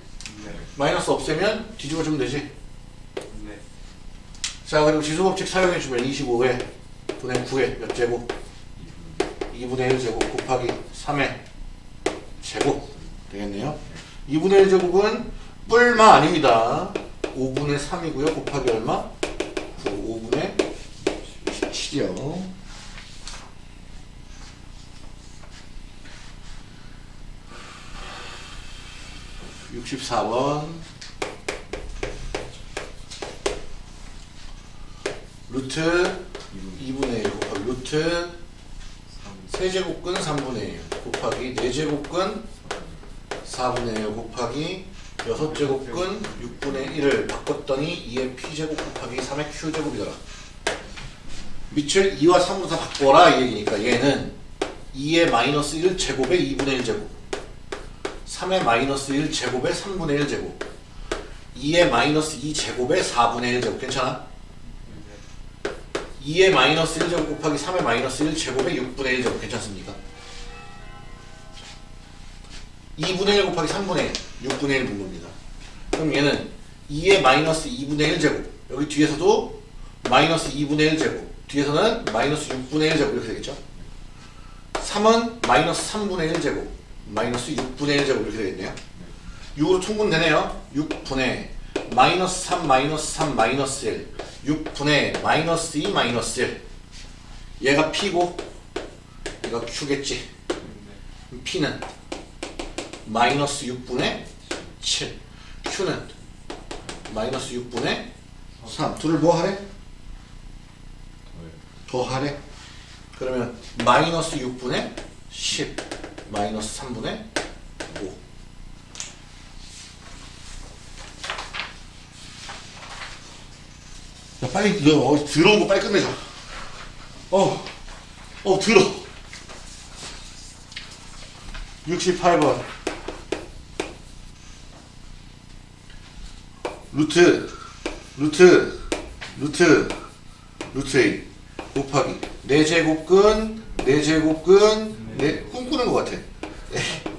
마이너스 없애면 뒤집어주면 되지? 자 그리고 지수법칙 사용해주면 25회 분의 9회 몇 제곱? 2분의 1 제곱 곱하기 3의 제곱 되겠네요. 2분의 1 제곱은 뿔마 아닙니다. 5분의 3이고요. 곱하기 얼마? 9, 5분의 17이요. (64번) 루트 2분의 1 곱하기 루트 세제곱근 3분의 1 곱하기 4제곱근 4분의 1 곱하기 6제곱근 6분의 1을 바꿨더니 2의 p제곱 곱하기 3의 q제곱이더라 밑을 2와 3으로 다 바꿔라 이 얘기니까 얘는 2의 마이너스 1 제곱에 2분의 1 제곱 3의 마이너스 1 제곱에 3분의 1 제곱 2의 마이너스 2 제곱에 4분의 1 제곱 괜찮아? 2의 마이너스 1제곱 곱하기 3의 마이너스 1제곱에 6분의 1제곱 괜찮습니까? 2분의 1 곱하기 3분의 1 6분의 1 분모입니다. 그럼 얘는 2의 마이너스 2분의 1제곱 여기 뒤에서도 마이너스 2분의 1제곱 뒤에서는 마이너스 6분의 1제곱 이렇게 되겠죠? 3은 마이너스 3분의 1제곱 마이너스 6분의 1제곱 이렇게 되겠네요. 6으로 통분되네요. 6분의 마이너스 3 마이너스 3 마이너스 1 6분의 마이너스 2 마이너스 1 얘가 P고 얘가 Q겠지. 네. P는 마이너스 6분의 7 Q는 마이너스 6분의 3 둘을 뭐 하래? 더 하래? 그러면 마이너스 6분의 10 마이너스 3분의 5 야, 빨리 너 어, 들어온 거 빨리 끝내자. 어, 어 들어. 68번. 루트 루트 루트 루트 A. 곱하기. 4제곱근 4제곱근 네, 꿈꾸는 것 같아.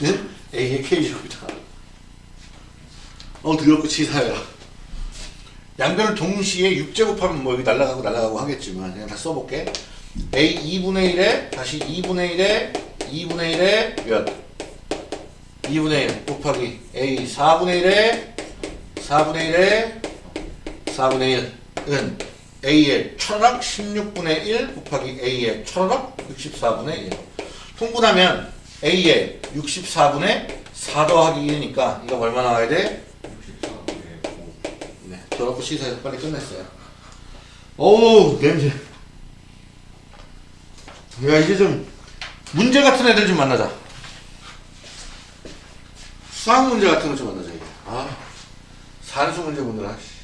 A는 A의 K제곱이다. 어 더럽고 치사해라 양변을 동시에 6제곱하면 뭐 여기 날라가고 날라가고 하겠지만 그냥 다 써볼게 A 2분의 1에 다시 2분의 1에 2분의 1에 몇? 2분의 1 곱하기 A 4분의 1에 4분의 1에 4분의 1은 A의 천원학 16분의 1 곱하기 A의 천원학 64분의 1 통분하면 A의 64분의 4 더하기 1이니까 이거 얼마 나와야 돼? 64에 5. 네, 더럽고 씻어서 빨리 끝냈어요. 어우, 냄새. 야, 이제 좀 문제 같은 애들 좀 만나자. 수학 문제 같은 거 좀 만나자, 이제. 아, 산수 문제 보느라. 씨.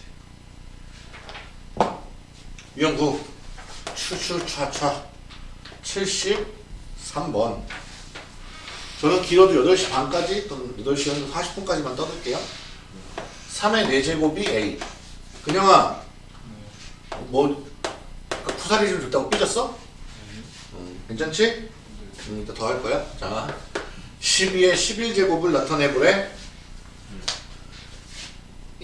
유형 9. 추추차차. 73번. 저는 길어도 8시 반까지 또는 8시 40분까지만 떠들게요. 3의 4제곱이 A. 그냥아, 뭐, 아까 푸사리 좀 줬다고 삐졌어? 음, 괜찮지? 음, 이따 더 할 거야. 자, 12의 11제곱을 나타내보래.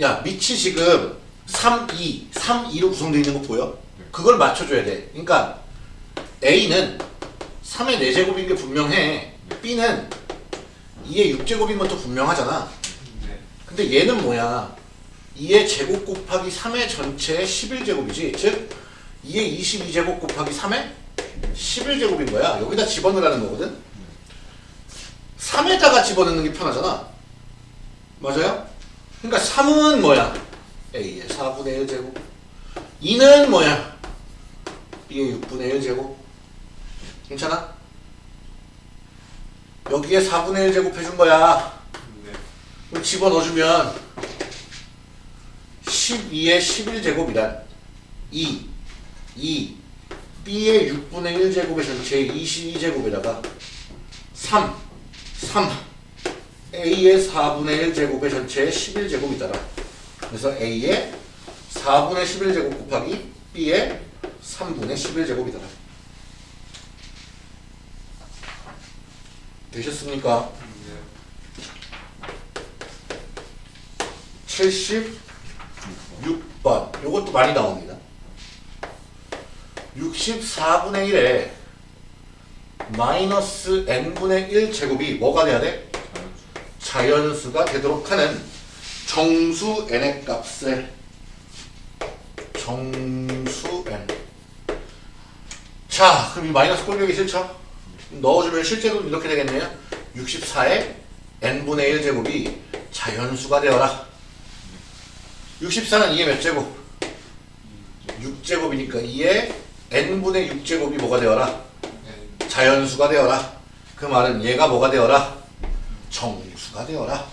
야, 밑이 지금 3, 2, 3, 2로 구성되어 있는 거 보여? 그걸 맞춰줘야 돼. 그러니까 A는 3의 4제곱인 게 분명해. B는 2의 6제곱인 것도 분명하잖아. 네. 근데 얘는 뭐야? 2의 제곱 곱하기 3의 전체의 11제곱이지. 즉 2의 22제곱 곱하기 3의 11제곱인 거야. 여기다 집어넣으라는 거거든. 3에다가 집어넣는 게 편하잖아. 맞아요? 그러니까 3은 뭐야? A의 4분의 1제곱. 2는 뭐야? B의 6분의 1제곱. 괜찮아? 여기에 4분의 1 제곱 해준 거야. 네. 그럼 집어넣어주면 12의 11제곱이란 2, 2, B의 6분의 1제곱의 전체 22제곱에다가 3, 3, A의 4분의 1제곱의 전체 11제곱이더라. 그래서 A의 4분의 11제곱 곱하기 B의 3분의 11제곱이더라. 되셨습니까? 네. 76 번. 요것도 많이 나옵니다. 64분의 1에 마이너스 n분의 1 제곱이 뭐가 돼야 돼? 자연수가 되도록 하는 정수 n의 값을 정수 n. 자 그럼 이 마이너스 꼴보기 싫죠? 넣어주면 실제로 이렇게 되겠네요. 64에 n분의 1 제곱이 자연수가 되어라 64는 2의 몇 제곱? 6제곱이니까 2의 n분의 6제곱이 뭐가 되어라? 네. 자연수가 되어라. 그 말은 얘가 뭐가 되어라? 정수가 되어라.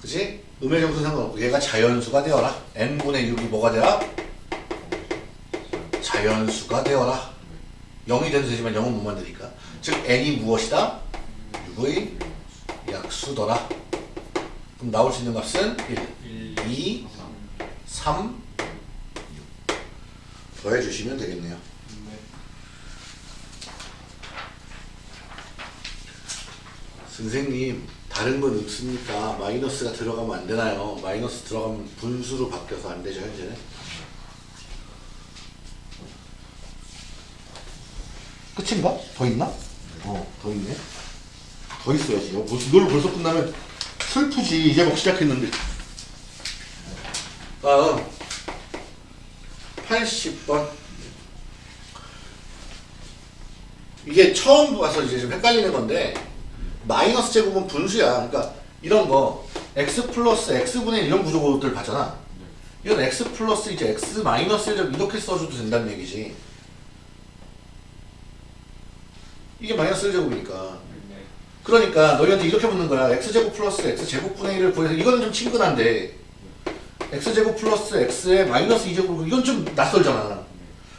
그지? 음의 정수 상관없고 얘가 자연수가 되어라. n분의 6이 뭐가 되라? 자연수가 되어라. 0이 돼도 되지만 0은 못 만드니까. 즉 n이 무엇이다? 6의 약수더라. 그럼 나올 수 있는 값은 1, 1, 2, 3, 6. 더해주시면 되겠네요. 네. 선생님 다른 건 없습니까? 마이너스가 들어가면 안 되나요? 마이너스 들어가면 분수로 바뀌어서 안 되죠 현재는? 끝인가? 더 있나? 어, 더 있네. 더 있어야지. 어, 벌써, 이걸로 벌써 끝나면 슬프지 이제 막 시작했는데 다음. 80번. 이게 처음 봐서 이제 좀 헷갈리는 건데 마이너스 제곱은 분수야. 그러니까 이런 거 x 플러스 x분의 1 이런 구조들 봤잖아. 이건 x 플러스 이제 x 마이너스 1 이렇게 써줘도 된다는 얘기지. 이게 마이너스 1제곱이니까. 네. 그러니까 너희한테 이렇게 묻는 거야. x제곱 플러스 x제곱분의 1을 구해서 이거는 좀 친근한데 x제곱 플러스 x의 마이너스 2제곱 이건 좀 낯설잖아.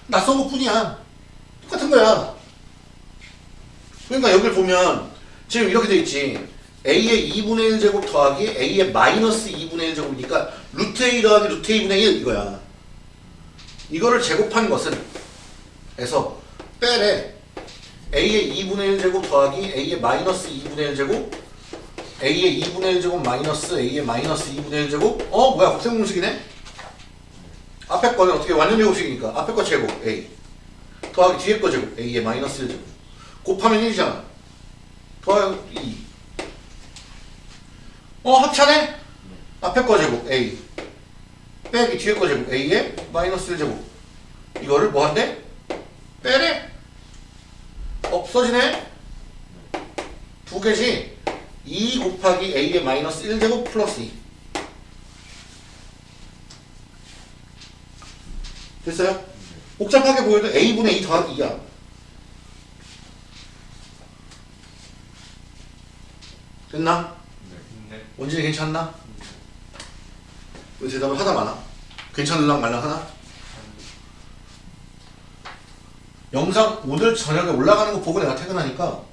낯선 것 뿐이야. 똑같은 거야. 그러니까 여기를 보면 지금 이렇게 돼 있지. a의 2분의 1 제곱 더하기 a의 마이너스 2분의 1 제곱이니까 루트 a 더하기 루트 a분의 1 이거야. 이거를 제곱한 것은 에서 빼래 a의 2분의 1 제곱 더하기 a의 마이너스 2분의 1 제곱 a의 2분의 1제곱 마이너스 a의 마이너스 2분의 1제곱? 어 뭐야 곱셈 공식이네? 앞에 거는 어떻게 완전 제곱식이니까. 앞에 거 제곱 a. 더하기 뒤에 거 제곱 a의 마이너스 1제곱. 곱하면 1이잖아. 더하기 2 어 합차네? 앞에 거 제곱 a. 빼기 뒤에 거 제곱 a의 마이너스 1제곱. 이거를 뭐 한대? 빼래 없어지네? 두 개지? 2 곱하기 a의 마이너스 1제곱 플러스 2 됐어요? 복잡하게 보여도 a분의 2 더하기 2야 됐나? 네. 원진이 괜찮나? 왜 대답을 하다 마나? 괜찮을랑 말랑 하나? 영상 오늘 저녁에 올라가는 거 보고 내가 퇴근하니까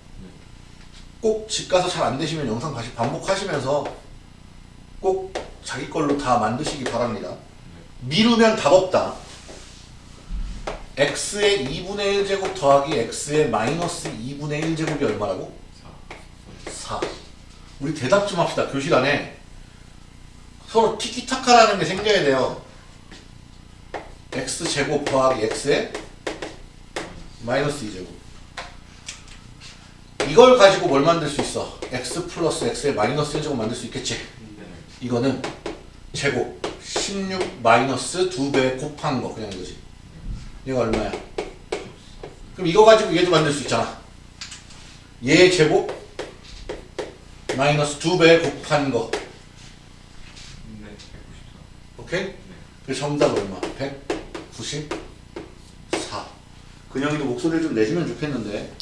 꼭 집 가서 잘 안 되시면 영상 다시 반복하시면서 꼭 자기 걸로 다 만드시기 바랍니다. 미루면 답 없다. x의 2분의 1제곱 더하기 x의 마이너스 2분의 1제곱이 얼마라고? 4. 우리 대답 좀 합시다. 교실 안에 서로 티키타카라는 게 생겨야 돼요. x제곱 더하기 x의 마이너스 2제곱. 이걸 가지고 뭘 만들 수 있어? x 플러스 x의 마이너스 1제곱 만들 수 있겠지? 네. 이거는 제곱 16 마이너스 2배 곱한 거 그냥 이거지. 얘가 얼마야? 그럼 이거 가지고 얘도 만들 수 있잖아. 얘 제곱 마이너스 2배 곱한 거. 네. 194. 오케이? 네. 그 정답 얼마? 194. 근영이도 목소리를 좀 내주면 좋겠는데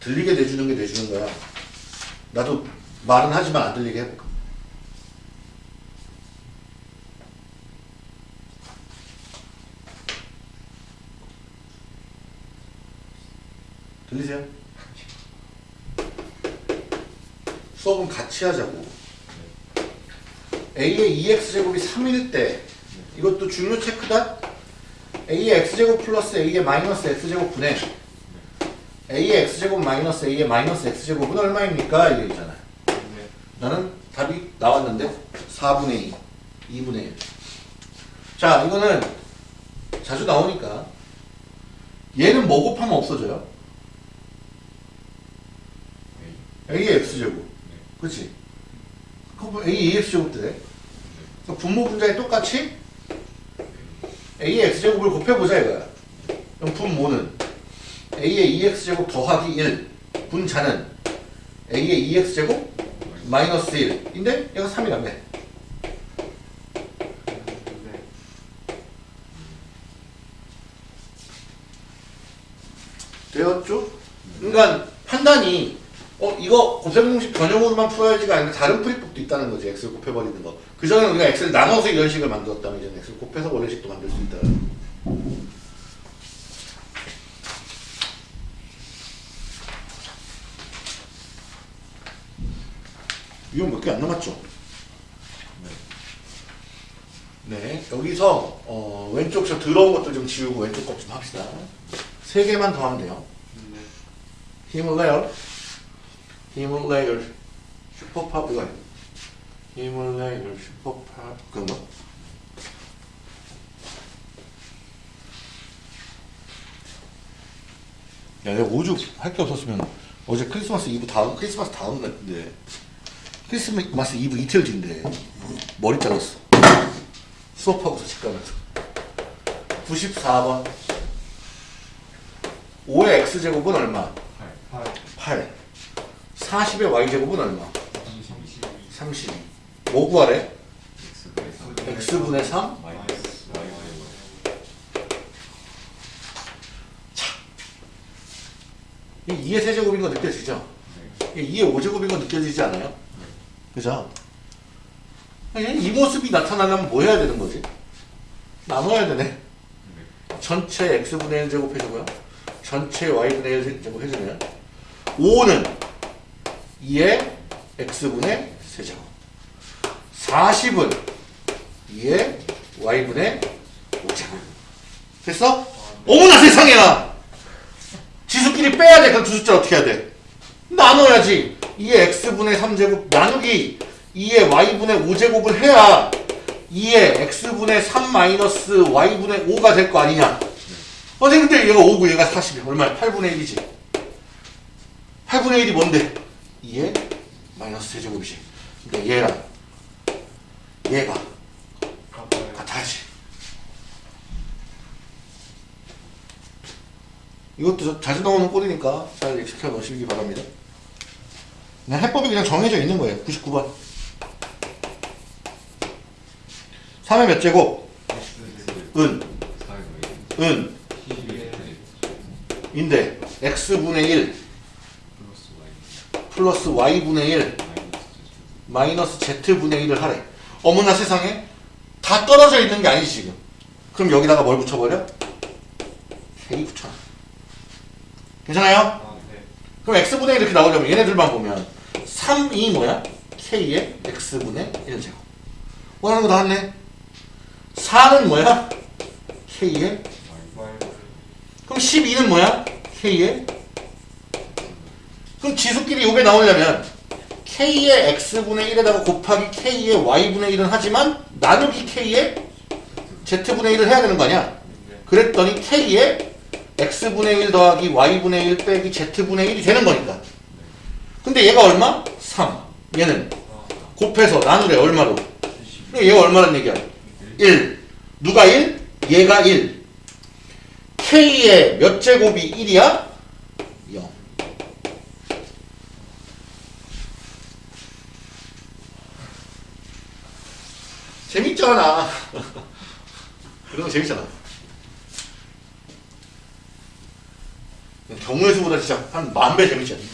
들리게 내주는 게 내주는 거야. 나도 말은 하지만 안 들리게 해볼까. 들리세요? 수업은 같이 하자고. a의 2x제곱이 3일 때 이것도 중요 체크다 a의 x제곱 플러스 a의 마이너스 x제곱 분의 a의 x제곱 마이너스 a의 마이너스 x제곱은 얼마입니까? 이게 있잖아요 네. 나는 답이 나왔는데 4분의 2 2분의 1 자 이거는 자주 나오니까 얘는 뭐 곱하면 없어져요? 네. a의 x제곱 그치? 그럼 a의 x제곱 돼 그러니까 분모 분자에 똑같이 a의 x제곱을 곱해보자 이거야. 그럼 분모는 a의 2x제곱 더하기 1 분자는 a의 2x제곱 마이너스 1인데 얘가 3이라며 네. 되었죠? 그러니까 판단이 어 이거 곱셈 공식 변형으로만 풀어야지가 아니라 다른 풀이법도 있다는 거지 x를 곱해버리는 거. 그 전에 우리가 x를 나눠서 이런 식을 만들었다면 이제는 x를 곱해서 원래식도 만들 수 있다. 이건 몇개 안 남았죠? 네, 여기서 어, 왼쪽 저 더러운 것들 좀 지우고 왼쪽 것 좀 합시다. 세 개만 더 하면 돼요. 네. 힘을 내요. 슈퍼팝 이거. 힘을 내요. 슈퍼팝 그런 거. 야, 내가 5주 할 게 없었으면 어제 크리스마스 이브 다음 크리스마스 다음 날인데 크리스마스 이브 이틀 뒤인데 머리 잘랐어. 수업하고서 집 가면서. 94번. 5의 x제곱은 얼마? 8 8. 40의 y제곱은 얼마? 32 32. 뭐 구하래? X분의 x분의 3? 마이너스 Y 이 2의 세제곱인 거 느껴지죠? 네. 이 2의 5제곱인 거 느껴지지 않아요? 그죠? 아니, 이 모습이 나타나려면 뭐 해야 되는 거지? 나눠야 되네. 네. 전체 x분의 1 제곱 해주고요. 전체 y분의 1 제곱 해주면 5는 2의 x분의 세제곱 40은 2의 y분의 5제곱 됐어? 어머나 세상에나! 지수끼리 빼야 돼. 그럼 두 숫자 어떻게 해야 돼? 나눠야지. 2의 x분의 3제곱 나누기 2의 y분의 5제곱을 해야 2의 x분의 3 마이너스 y분의 5가 될 거 아니냐. 어, 근데 얘가 5고 얘가 40이 얼마야? 8분의 1이지. 8분의 1이 뭔데? 2의 마이너스 세제곱이지. 근데 얘랑 얘가. 같아야지. 이것도 저- 자주 나오는 꼴이니까 잘 익숙해 놓으시기 바랍니다. 그냥 해법이 그냥 정해져 있는 거예요. 99번. 3의 몇 제곱? 은, 은, 12의 인데 x분의 1 플러스 Y y분의 1 마이너스 Z z분의 1을 하래. 어머나 세상에 다 떨어져 있는 게 아니지 지금. 그럼 여기다가 뭘 붙여버려? k 붙여놔. 괜찮아요? 아, 네. 그럼 x분의 1 이렇게 나오려면 얘네들만 보면 3이 뭐야? k의 x분의 1제곱 원하는 거 다 왔네 4는 뭐야? k의 그럼 12는 뭐야? k의 그럼 지수끼리 요게 나오려면 k의 x분의 1에다가 곱하기 k의 y분의 1은 하지만 나누기 k의 z분의 1을 해야 되는 거 아니야? 네. 그랬더니 k의 x분의 1 더하기 y분의 1 빼기 z분의 1이 되는 거니까 근데 얘가 얼마? 3 얘는 아, 곱해서 나누래 얼마로? 70 그럼 얘가 얼마란 얘기야? 1 누가 1? 얘가 1 k의 몇 제곱이 1이야? 0 재밌잖아 이런 거 재밌잖아 경우의 수보다 진짜 한 만 배 재밌지 않니?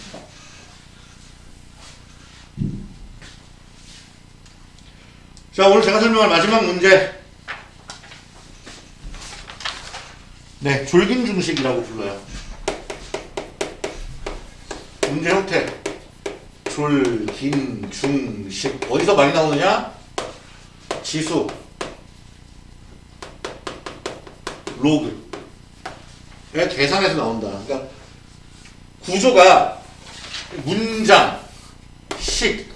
자 오늘 제가 설명할 마지막 문제. 네 졸긴 중식이라고 불러요. 문제 형태. 졸긴 중식. 어디서 많이 나오느냐? 지수. 로그. 계산해서 나온다. 그러니까 구조가 문장 식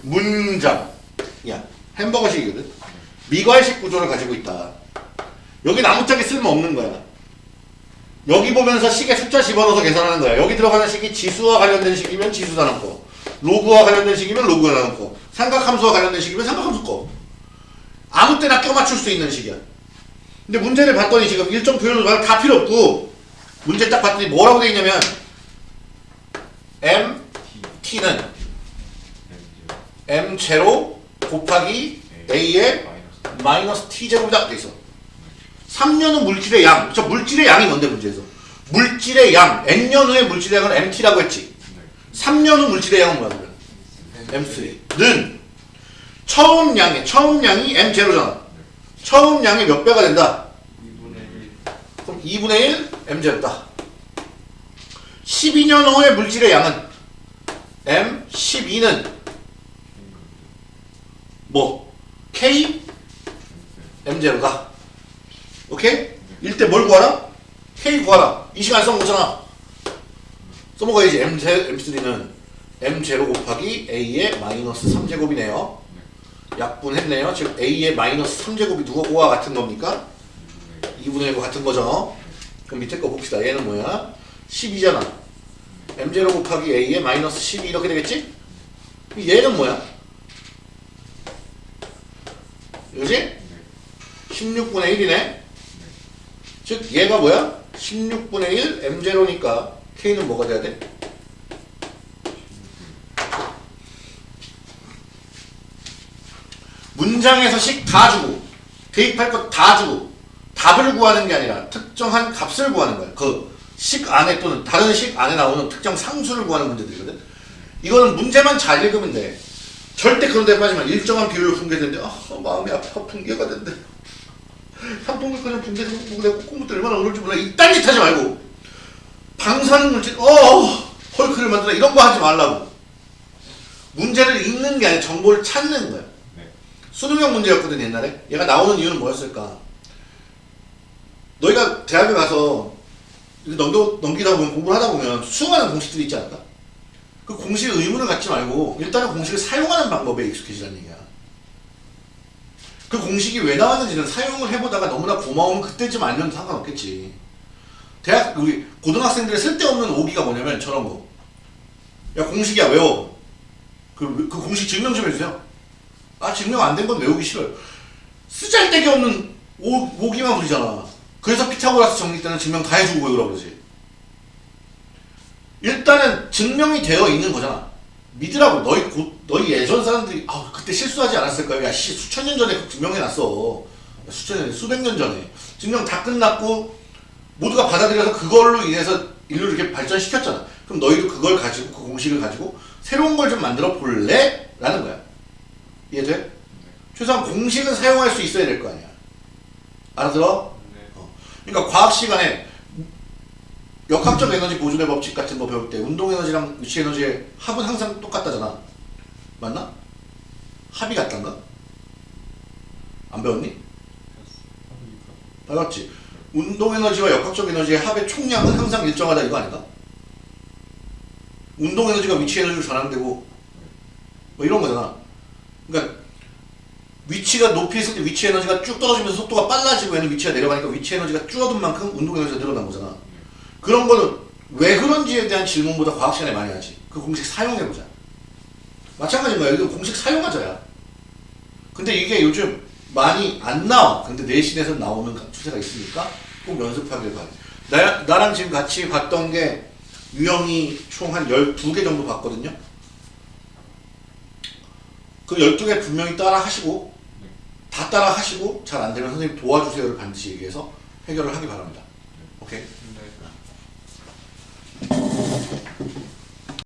문장. 야 햄버거식이거든. 미괄식 구조를 가지고 있다. 여기 나무짝이 쓸모없는 거야. 여기 보면서 식에 숫자 집어넣어서 계산하는 거야. 여기 들어가는 식이 지수와 관련된 식이면 지수 다 넣고 로그와 관련된 식이면 로그가 넣고 삼각함수와 관련된 식이면 삼각함수 거. 아무 때나 껴맞출 수 있는 식이야. 근데 문제를 봤더니 지금 일정 표현을 다 필요 없고 문제 딱 봤더니 뭐라고 돼 있냐면 m t는 m 제로 곱하기 a의 마이너스 t제곱이다 돼 있어 3년은 물질의 양. 저 물질의 양이 뭔데 문제에서? 물질의 양. n년 후의 물질의 양은 mt라고 했지. 네. 3년 후 물질의 양은 뭐야 그러면? m3 는 처음 양의 처음 양이 m0잖아. 처음 양의 몇 배가 된다? 2분의 1 그럼 2분의 1 m0다. 12년 후의 물질의 양은 m12는 뭐 k m0다. 오케이? 일때 뭘 구하라? k 구하라. 이 시간 써먹었잖아. 써먹어야지. m m3는 m0 곱하기 a의 마이너스 3제곱이네요. 약분했네요. 즉 a의 마이너스 3제곱이 누구와 같은 겁니까? 2분의 1과 같은 거죠. 그럼 밑에 거 봅시다. 얘는 뭐야? 12잖아. m0 곱하기 a의 마이너스 12 이렇게 되겠지? 얘는 뭐야? 그지? 네. 16분의 1이네. 즉 얘가 뭐야? 16분의 1 m0니까 k는 뭐가 돼야 돼? 문장에서 식 다 주고 대입할 것 다 주고 답을 구하는 게 아니라 특정한 값을 구하는 거야. 그 식 안에 또는 다른 식 안에 나오는 특정 상수를 구하는 문제들이거든. 이거는 문제만 잘 읽으면 돼. 절대 그런 데 빠지면 일정한 비율로 붕괴되는데 아 마음이 아파. 붕괴가 된대. 한통을 그냥 붕괴되고 내가 꼼꼼부터 얼마나 오를지 몰라. 이딴 짓 하지 말고. 방사능 물질 어 헐크를 만들어. 이런 거 하지 말라고. 문제를 읽는 게 아니라 정보를 찾는 거야. 네. 수능형 문제였거든 옛날에. 얘가 나오는 이유는 뭐였을까? 너희가 대학에 가서 넘겨, 넘기다 보면 공부를 하다 보면 수많은 공식들이 있지 않을까 그 공식에 의문을 갖지 말고 일단은 공식을 사용하는 방법에 익숙해지라는 얘기야 그 공식이 왜 나왔는지는 사용을 해보다가 너무나 고마우면 그때쯤 알면 상관없겠지. 대학 우리 고등학생들의 쓸데없는 오기가 뭐냐면 저런 거. 야 공식이야 외워. 그, 그 공식 증명 좀 해주세요. 아 증명 안 된 건 외우기 싫어요. 쓰잘데기 없는 오, 오기만 부리잖아. 그래서 피타고라스 정리 때는 증명 다 해주고 외우라 그러지. 일단은 증명이 되어 있는 거잖아. 믿으라고 너희 고, 너희 예전 사람들이 아 그때 실수하지 않았을 거야. 야씨 수천 년 전에 증명해놨어. 수천 년 수백 년 전에 증명 다 끝났고 모두가 받아들여서 그걸로 인해서 인류를 이렇게 발전시켰잖아. 그럼 너희도 그걸 가지고 그 공식을 가지고 새로운 걸 좀 만들어 볼래? 라는 거야. 이해돼? 최소한 공식은 사용할 수 있어야 될 거 아니야. 알아들어? 네. 그러니까 과학 시간에 역학적 에너지 보존의 법칙 같은 거 배울 때 운동 에너지랑 위치 에너지의 합은 항상 똑같다잖아. 맞나? 합이 같단가? 안 배웠니? 배웠지. 운동 에너지와 역학적 에너지의 합의 총량은 항상 일정하다 이거 아닌가? 운동 에너지가 위치 에너지로 전환되고 뭐 이런 거잖아. 그러니까 위치가 높이 있을 때 위치 에너지가 쭉 떨어지면서 속도가 빨라지고 얘는 위치가 내려가니까 위치 에너지가 줄어든 만큼 운동 에너지가 늘어난 거잖아. 그런 거는 왜 그런지에 대한 질문보다 과학 시간에 많이 하지. 그 공식 사용해보자. 마찬가지인 거야. 여기도 공식 사용하자야. 근데 이게 요즘 많이 안 나와. 근데 내신에서 나오는 추세가 있으니까 꼭 연습하길 바래. 나, 나랑 지금 같이 봤던 게 유형이 총 한 12개 정도 봤거든요. 그 12개 분명히 따라 하시고 다 따라 하시고 잘 안 되면 선생님 도와주세요를 반드시 얘기해서 해결을 하기 바랍니다. 오케이?